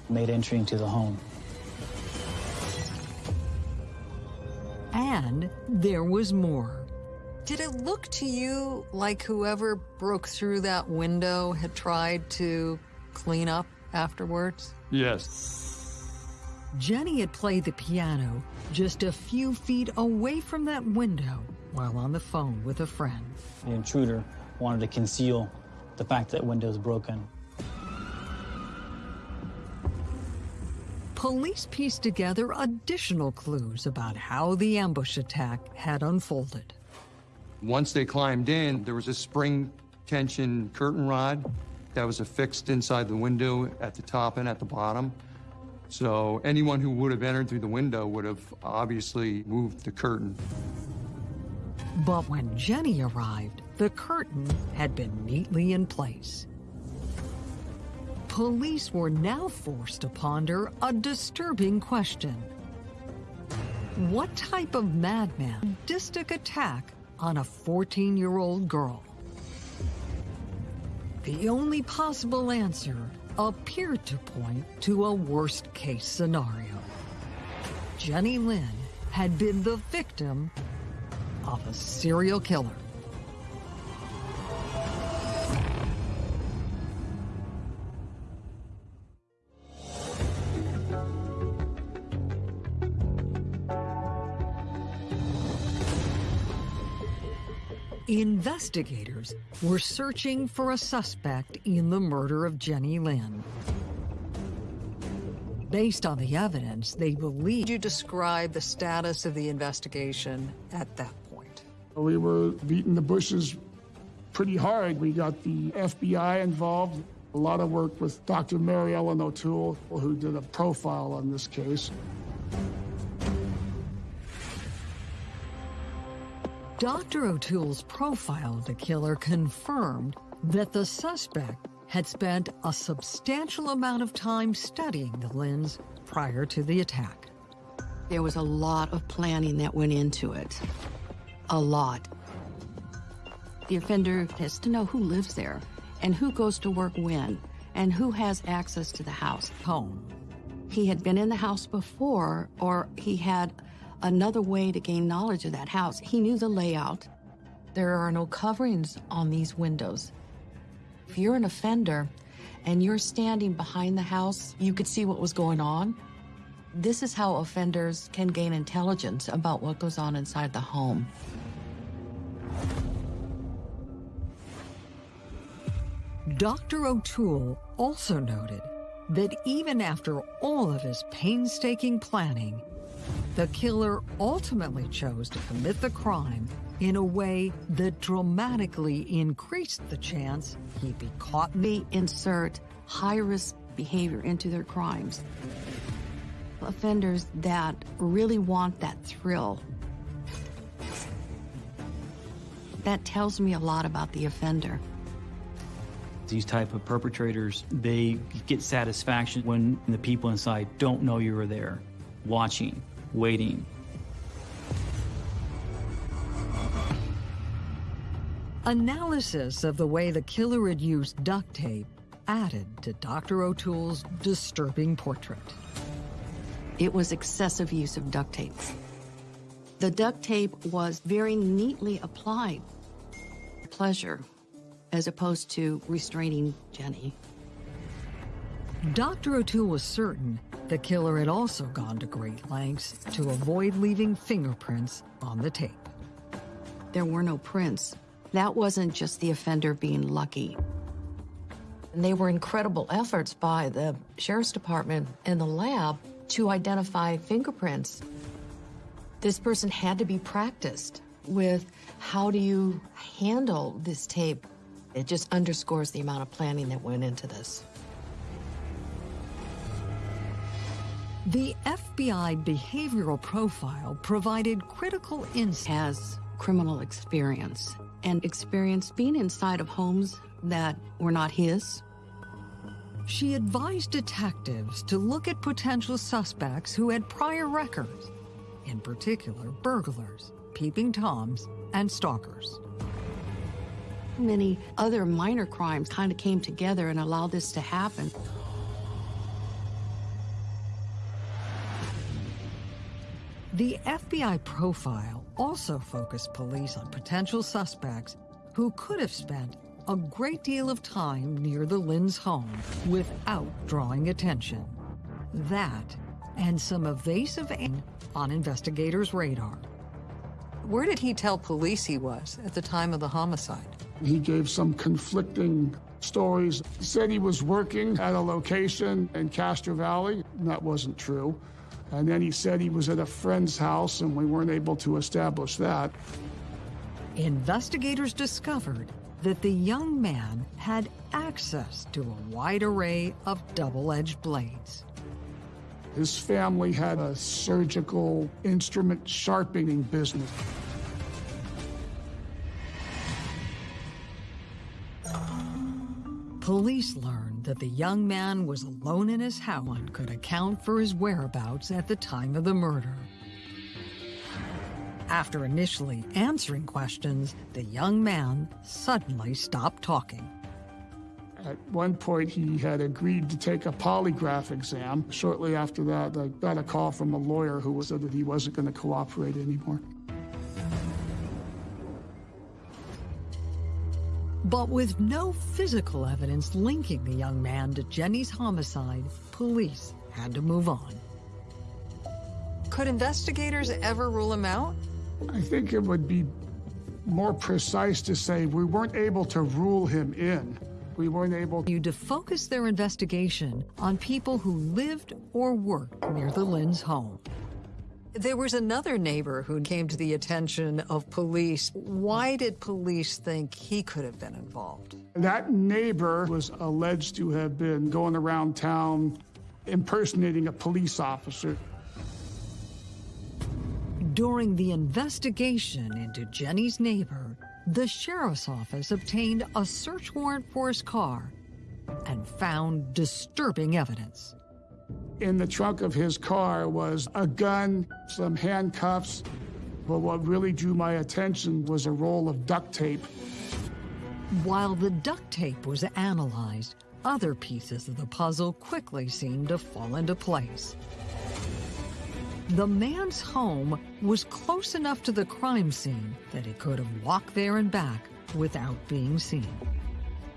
made entry into the home. And there was more. Did it look to you like whoever broke through that window had tried to clean up afterwards? Yes. Jenny had played the piano just a few feet away from that window while on the phone with a friend. The intruder wanted to conceal the fact that window is broken. Police pieced together additional clues about how the ambush attack had unfolded. Once they climbed in, there was a spring tension curtain rod that was affixed inside the window at the top and at the bottom. So anyone who would have entered through the window would have obviously moved the curtain. But when Jenny arrived, the curtain had been neatly in place. Police were now forced to ponder a disturbing question. What type of madman sadistic attack on a 14-year-old girl? The only possible answer appeared to point to a worst-case scenario. Jenny Lin had been the victim of a serial killer. Investigators were searching for a suspect in the murder of Jenny Lin. Based on the evidence, they believe... you describe the status of the investigation at that point? We were beating the bushes pretty hard. We got the FBI involved, a lot of work with Dr. Mary Ellen O'Toole, who did a profile on this case. Dr. O'Toole's profile of the killer confirmed that the suspect had spent a substantial amount of time studying the Lins prior to the attack. There was a lot of planning that went into it. A lot. The offender has to know who lives there and who goes to work when and who has access to the house. Home. He had been in the house before or he had another way to gain knowledge of that house. He knew the layout. There are no coverings on these windows. If you're an offender and you're standing behind the house, you could see what was going on. This is how offenders can gain intelligence about what goes on inside the home. Dr. O'Toole also noted that even after all of his painstaking planning, the killer ultimately chose to commit the crime in a way that dramatically increased the chance he'd be caught. They insert high-risk behavior into their crimes. Offenders that really want that thrill. That tells me a lot about the offender. These type of perpetrators, they get satisfaction when the people inside don't know you were there, watching, waiting. Analysis of the way the killer had used duct tape added to Dr. O'Toole's disturbing portrait. It was excessive use of duct tape. The duct tape was very neatly applied. Pleasure, as opposed to restraining Jenny. Dr. O'Toole was certain the killer had also gone to great lengths to avoid leaving fingerprints on the tape. There were no prints. That wasn't just the offender being lucky. And they were incredible efforts by the Sheriff's Department and the lab to identify fingerprints. This person had to be practiced with how do you handle this tape. It just underscores the amount of planning that went into this. The FBI behavioral profile provided critical insight. Has criminal experience and experience being inside of homes that were not his. She advised detectives to look at potential suspects who had prior records, in particular burglars, peeping toms, and stalkers. Many other minor crimes kind of came together and allowed this to happen. The FBI profile also focused police on potential suspects who could have spent a great deal of time near the Lin's home without drawing attention. That and some evasive on investigators' radar. Where did he tell police he was at the time of the homicide? He gave some conflicting stories. He said he was working at a location in Castro Valley. That wasn't true. And then he said he was at a friend's house and we weren't able to establish that. Investigators discovered that the young man had access to a wide array of double-edged blades. His family had a surgical instrument sharpening business. Police learned that the young man was alone in his house and could account for his whereabouts at the time of the murder. After initially answering questions, the young man suddenly stopped talking. At one point, he had agreed to take a polygraph exam. Shortly after that, I got a call from a lawyer who said that he wasn't going to cooperate anymore. But with no physical evidence linking the young man to Jenny's homicide, police had to move on. Could investigators ever rule him out? I think it would be more precise to say we weren't able to rule him in. We weren't able to focus their investigation on people who lived or worked near the Lin's home. There was another neighbor who came to the attention of police. Why did police think he could have been involved? That neighbor was alleged to have been going around town impersonating a police officer. During the investigation into Jenny's neighbor, the sheriff's office obtained a search warrant for his car and found disturbing evidence. In the trunk of his car was a gun, some handcuffs, but what really drew my attention was a roll of duct tape. While the duct tape was analyzed, other pieces of the puzzle quickly seemed to fall into place. The man's home was close enough to the crime scene that he could have walked there and back without being seen.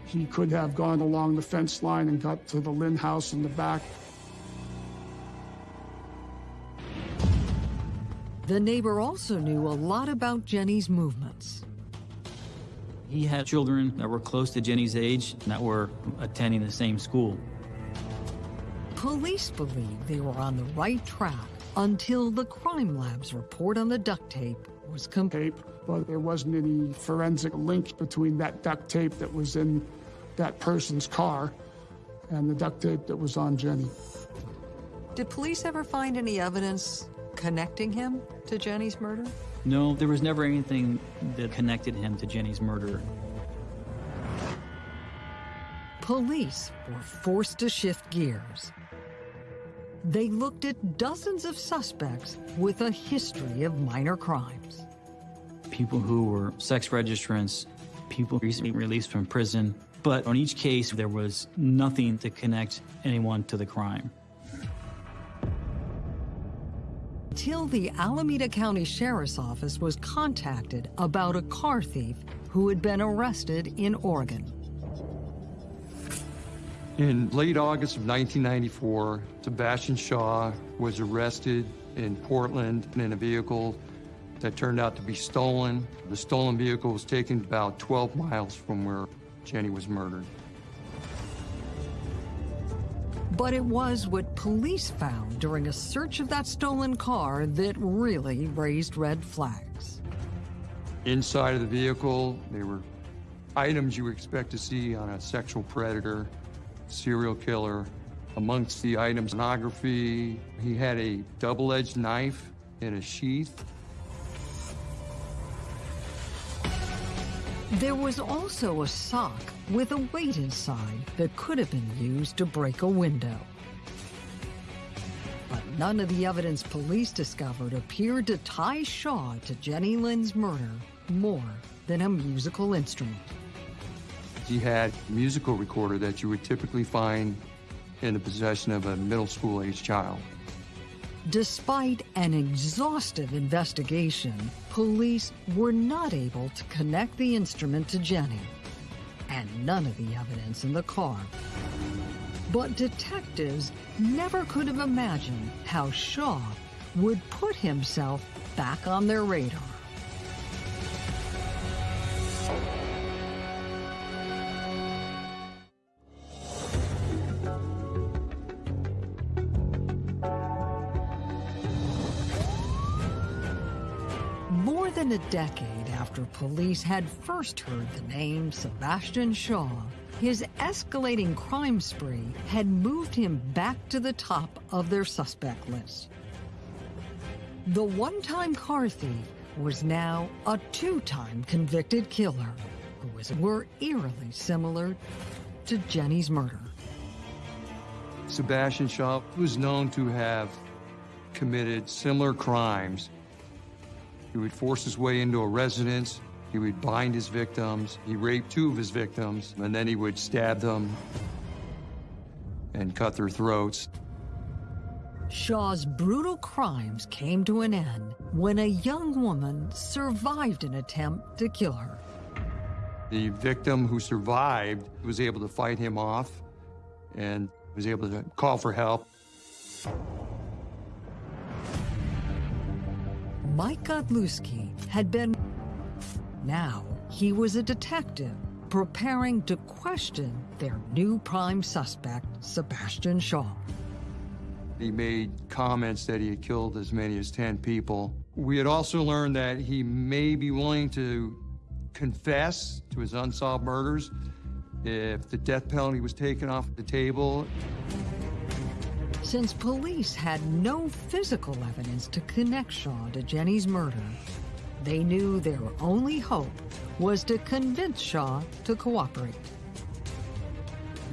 He could have gone along the fence line and got to the Lin house in the back. The neighbor also knew a lot about Jenny's movements. He had children that were close to Jenny's age that were attending the same school. Police believed they were on the right track until the crime lab's report on the duct tape was complete. But there wasn't any forensic link between that duct tape that was in that person's car and the duct tape that was on Jenny. Did police ever find any evidence connecting him to Jenny's murder? No, there was never anything that connected him to Jenny's murder. Police were forced to shift gears. They looked at dozens of suspects with a history of minor crimes. People who were sex registrants, people recently released from prison, but on each case there was nothing to connect anyone to the crime. Until the Alameda County Sheriff's Office was contacted about a car thief who had been arrested in Oregon. In late August of 1994, Sebastian Shaw was arrested in Portland in a vehicle that turned out to be stolen. The stolen vehicle was taken about 12 miles from where Jenny was murdered. But it was what police found during a search of that stolen car that really raised red flags. Inside of the vehicle, there were items you expect to see on a sexual predator serial killer. Amongst the items, pornography, he had a double-edged knife in a sheath. There was also a sock with a weight inside that could have been used to break a window. But none of the evidence police discovered appeared to tie Shaw to Jenny Lin's murder more than a musical instrument. He had a musical recorder that you would typically find in the possession of a middle school age child. Despite an exhaustive investigation, police were not able to connect the instrument to Jenny and none of the evidence in the car. But detectives never could have imagined how Shaw would put himself back on their radar. Decade after police had first heard the name Sebastian Shaw, his escalating crime spree had moved him back to the top of their suspect list. The one-time car thief was now a two-time convicted killer who was, were eerily similar to Jenny's murder. Sebastian Shaw was known to have committed similar crimes. He would force his way into a residence, he would bind his victims, he raped two of his victims, and then he would stab them and cut their throats. Shaw's brutal crimes came to an end when a young woman survived an attempt to kill her. The victim who survived was able to fight him off and was able to call for help. Mike Godlewski had been. Now he was a detective preparing to question their new prime suspect, Sebastian Shaw. He made comments that he had killed as many as 10 people. We had also learned that he may be willing to confess to his unsolved murders if the death penalty was taken off the table. Since police had no physical evidence to connect Shaw to Jenny's murder, they knew their only hope was to convince Shaw to cooperate.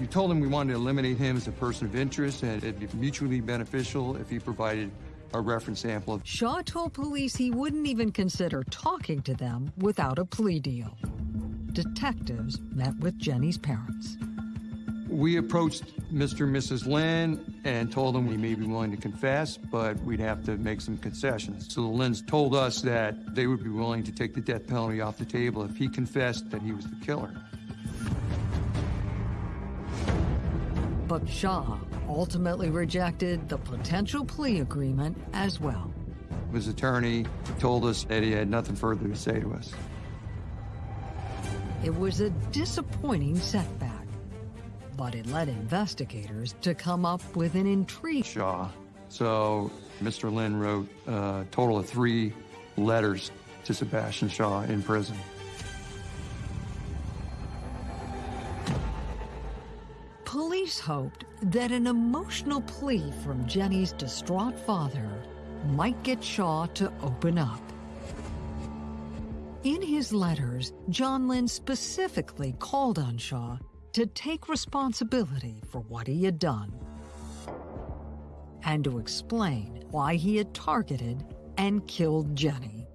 You told him we wanted to eliminate him as a person of interest and it'd be mutually beneficial if he provided a reference sample of Shaw told police he wouldn't even consider talking to them without a plea deal. Detectives met with Jenny's parents. We approached Mr. and Mrs. Lin and told them he may be willing to confess, but we'd have to make some concessions. So the Lins told us that they would be willing to take the death penalty off the table if he confessed that he was the killer. But Shaw ultimately rejected the potential plea agreement as well. His attorney told us that he had nothing further to say to us. It was a disappointing setback, but it led investigators to come up with an intrigue. Shaw. So Mr. Lin wrote a total of three letters to Sebastian Shaw in prison. Police hoped that an emotional plea from Jenny's distraught father might get Shaw to open up. In his letters, John Lin specifically called on Shaw to take responsibility for what he had done and to explain why he had targeted and killed Jenny.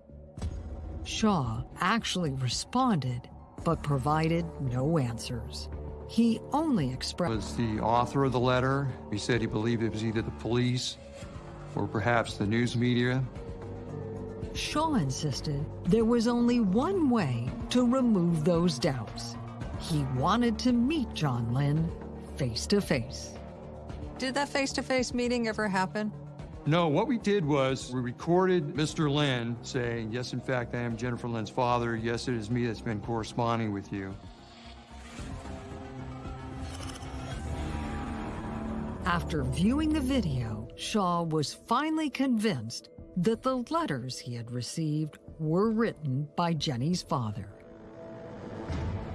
Shaw actually responded, but provided no answers. He only expressed was the author of the letter. He said he believed it was either the police or perhaps the news media. Shaw insisted there was only one way to remove those doubts. He wanted to meet John Lin face to face. Did that face to face meeting ever happen? No, what we did was we recorded Mr. Lin saying, Yes, in fact, I am Jennifer Lin's father. Yes, it is me that's been corresponding with you. After viewing the video, Shaw was finally convinced that the letters he had received were written by Jenny's father.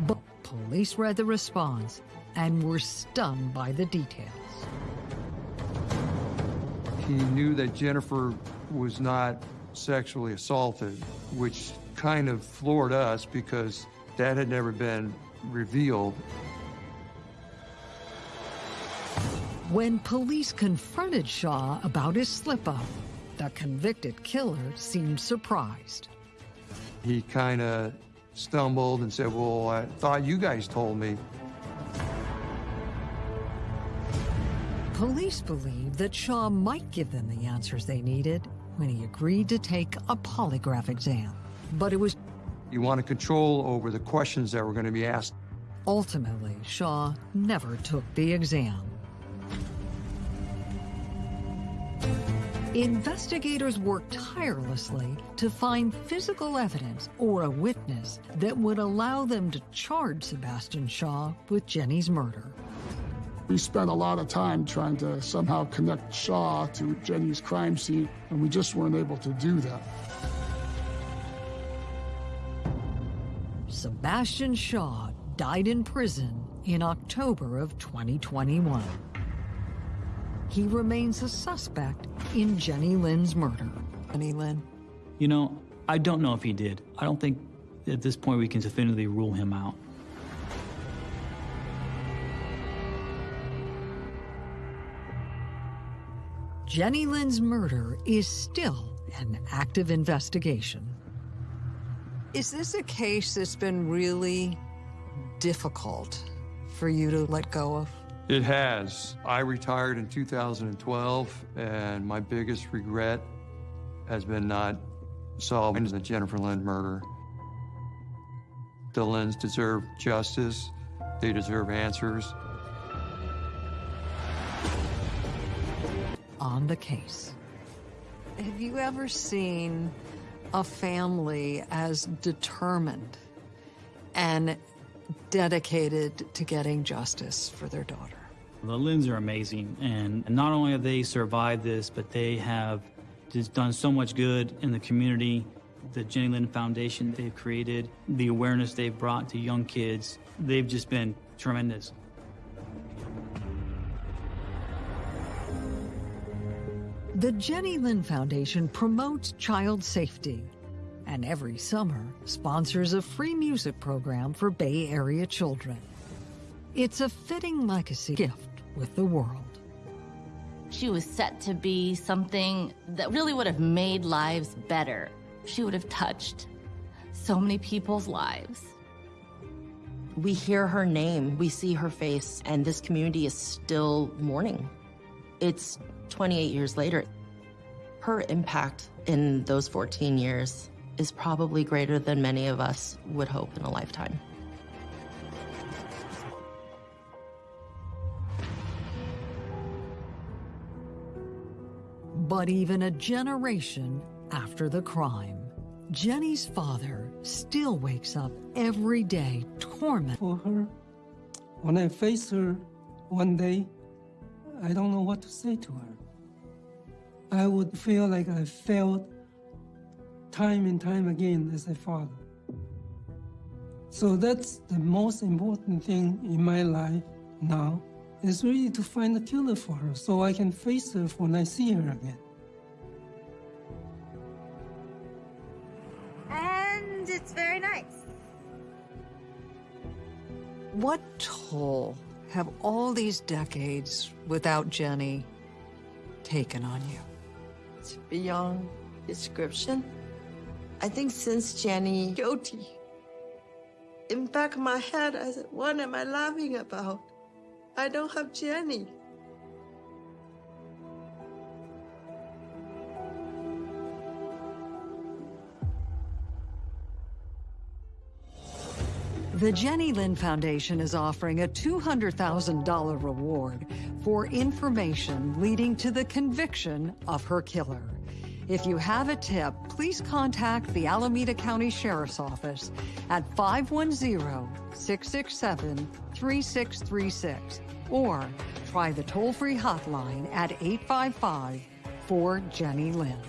But police read the response and were stunned by the details. He knew that Jennifer was not sexually assaulted, which kind of floored us because that had never been revealed. When police confronted Shaw about his slip up, the convicted killer seemed surprised. He kind of stumbled and said, Well, I thought you guys told me. Police believe that Shaw might give them the answers they needed when he agreed to take a polygraph exam. But it was You wanted control over the questions that were going to be asked. ultimately Shaw never took the exam. Investigators worked tirelessly to find physical evidence or a witness that would allow them to charge Sebastian Shaw with Jenny's murder. We spent a lot of time trying to somehow connect Shaw to Jenny's crime scene, and we just weren't able to do that. Sebastian Shaw died in prison in October of 2021 he remains a suspect in Jenny Lin's murder. Jenny Lin? You know, I don't know if he did. I don't think at this point we can definitively rule him out. Jenny Lin's murder is still an active investigation. Is this a case that's been really difficult for you to let go of? It has. I retired in 2012, and my biggest regret has been not solving the Jennifer Lin murder. The Lins deserve justice. They deserve answers. On the case. Have you ever seen a family as determined and dedicated to getting justice for their daughter? The Lins are amazing, and not only have they survived this, but they have just done so much good in the community. The Jenny Lin Foundation they've created, the awareness they've brought to young kids, they've just been tremendous. The Jenny Lin Foundation promotes child safety and every summer sponsors a free music program for Bay Area children. It's a fitting legacy gift with the world. She was set to be something that really would have made lives better. She would have touched so many people's lives. We hear her name, we see her face, and this community is still mourning. It's 28 years later. Her impact in those 14 years is probably greater than many of us would hope in a lifetime. But even a generation after the crime, Jenny's father still wakes up every day tormented. For her, when I face her one day, I don't know what to say to her. I would feel like I failed time and time again as a father. So that's the most important thing in my life now is really to find a killer for her so I can face her when I see her again. And it's very nice. What toll have all these decades without Jenny taken on you? It's beyond description. I think since Jenny guilty, in back of my head, I said, what am I laughing about? I don't have Jenny. The Jenny Lin Foundation is offering a $200,000 reward for information leading to the conviction of her killer. If you have a tip, please contact the Alameda County Sheriff's Office at 510-667-3636 or try the toll-free hotline at 855-4 Jenny Lin.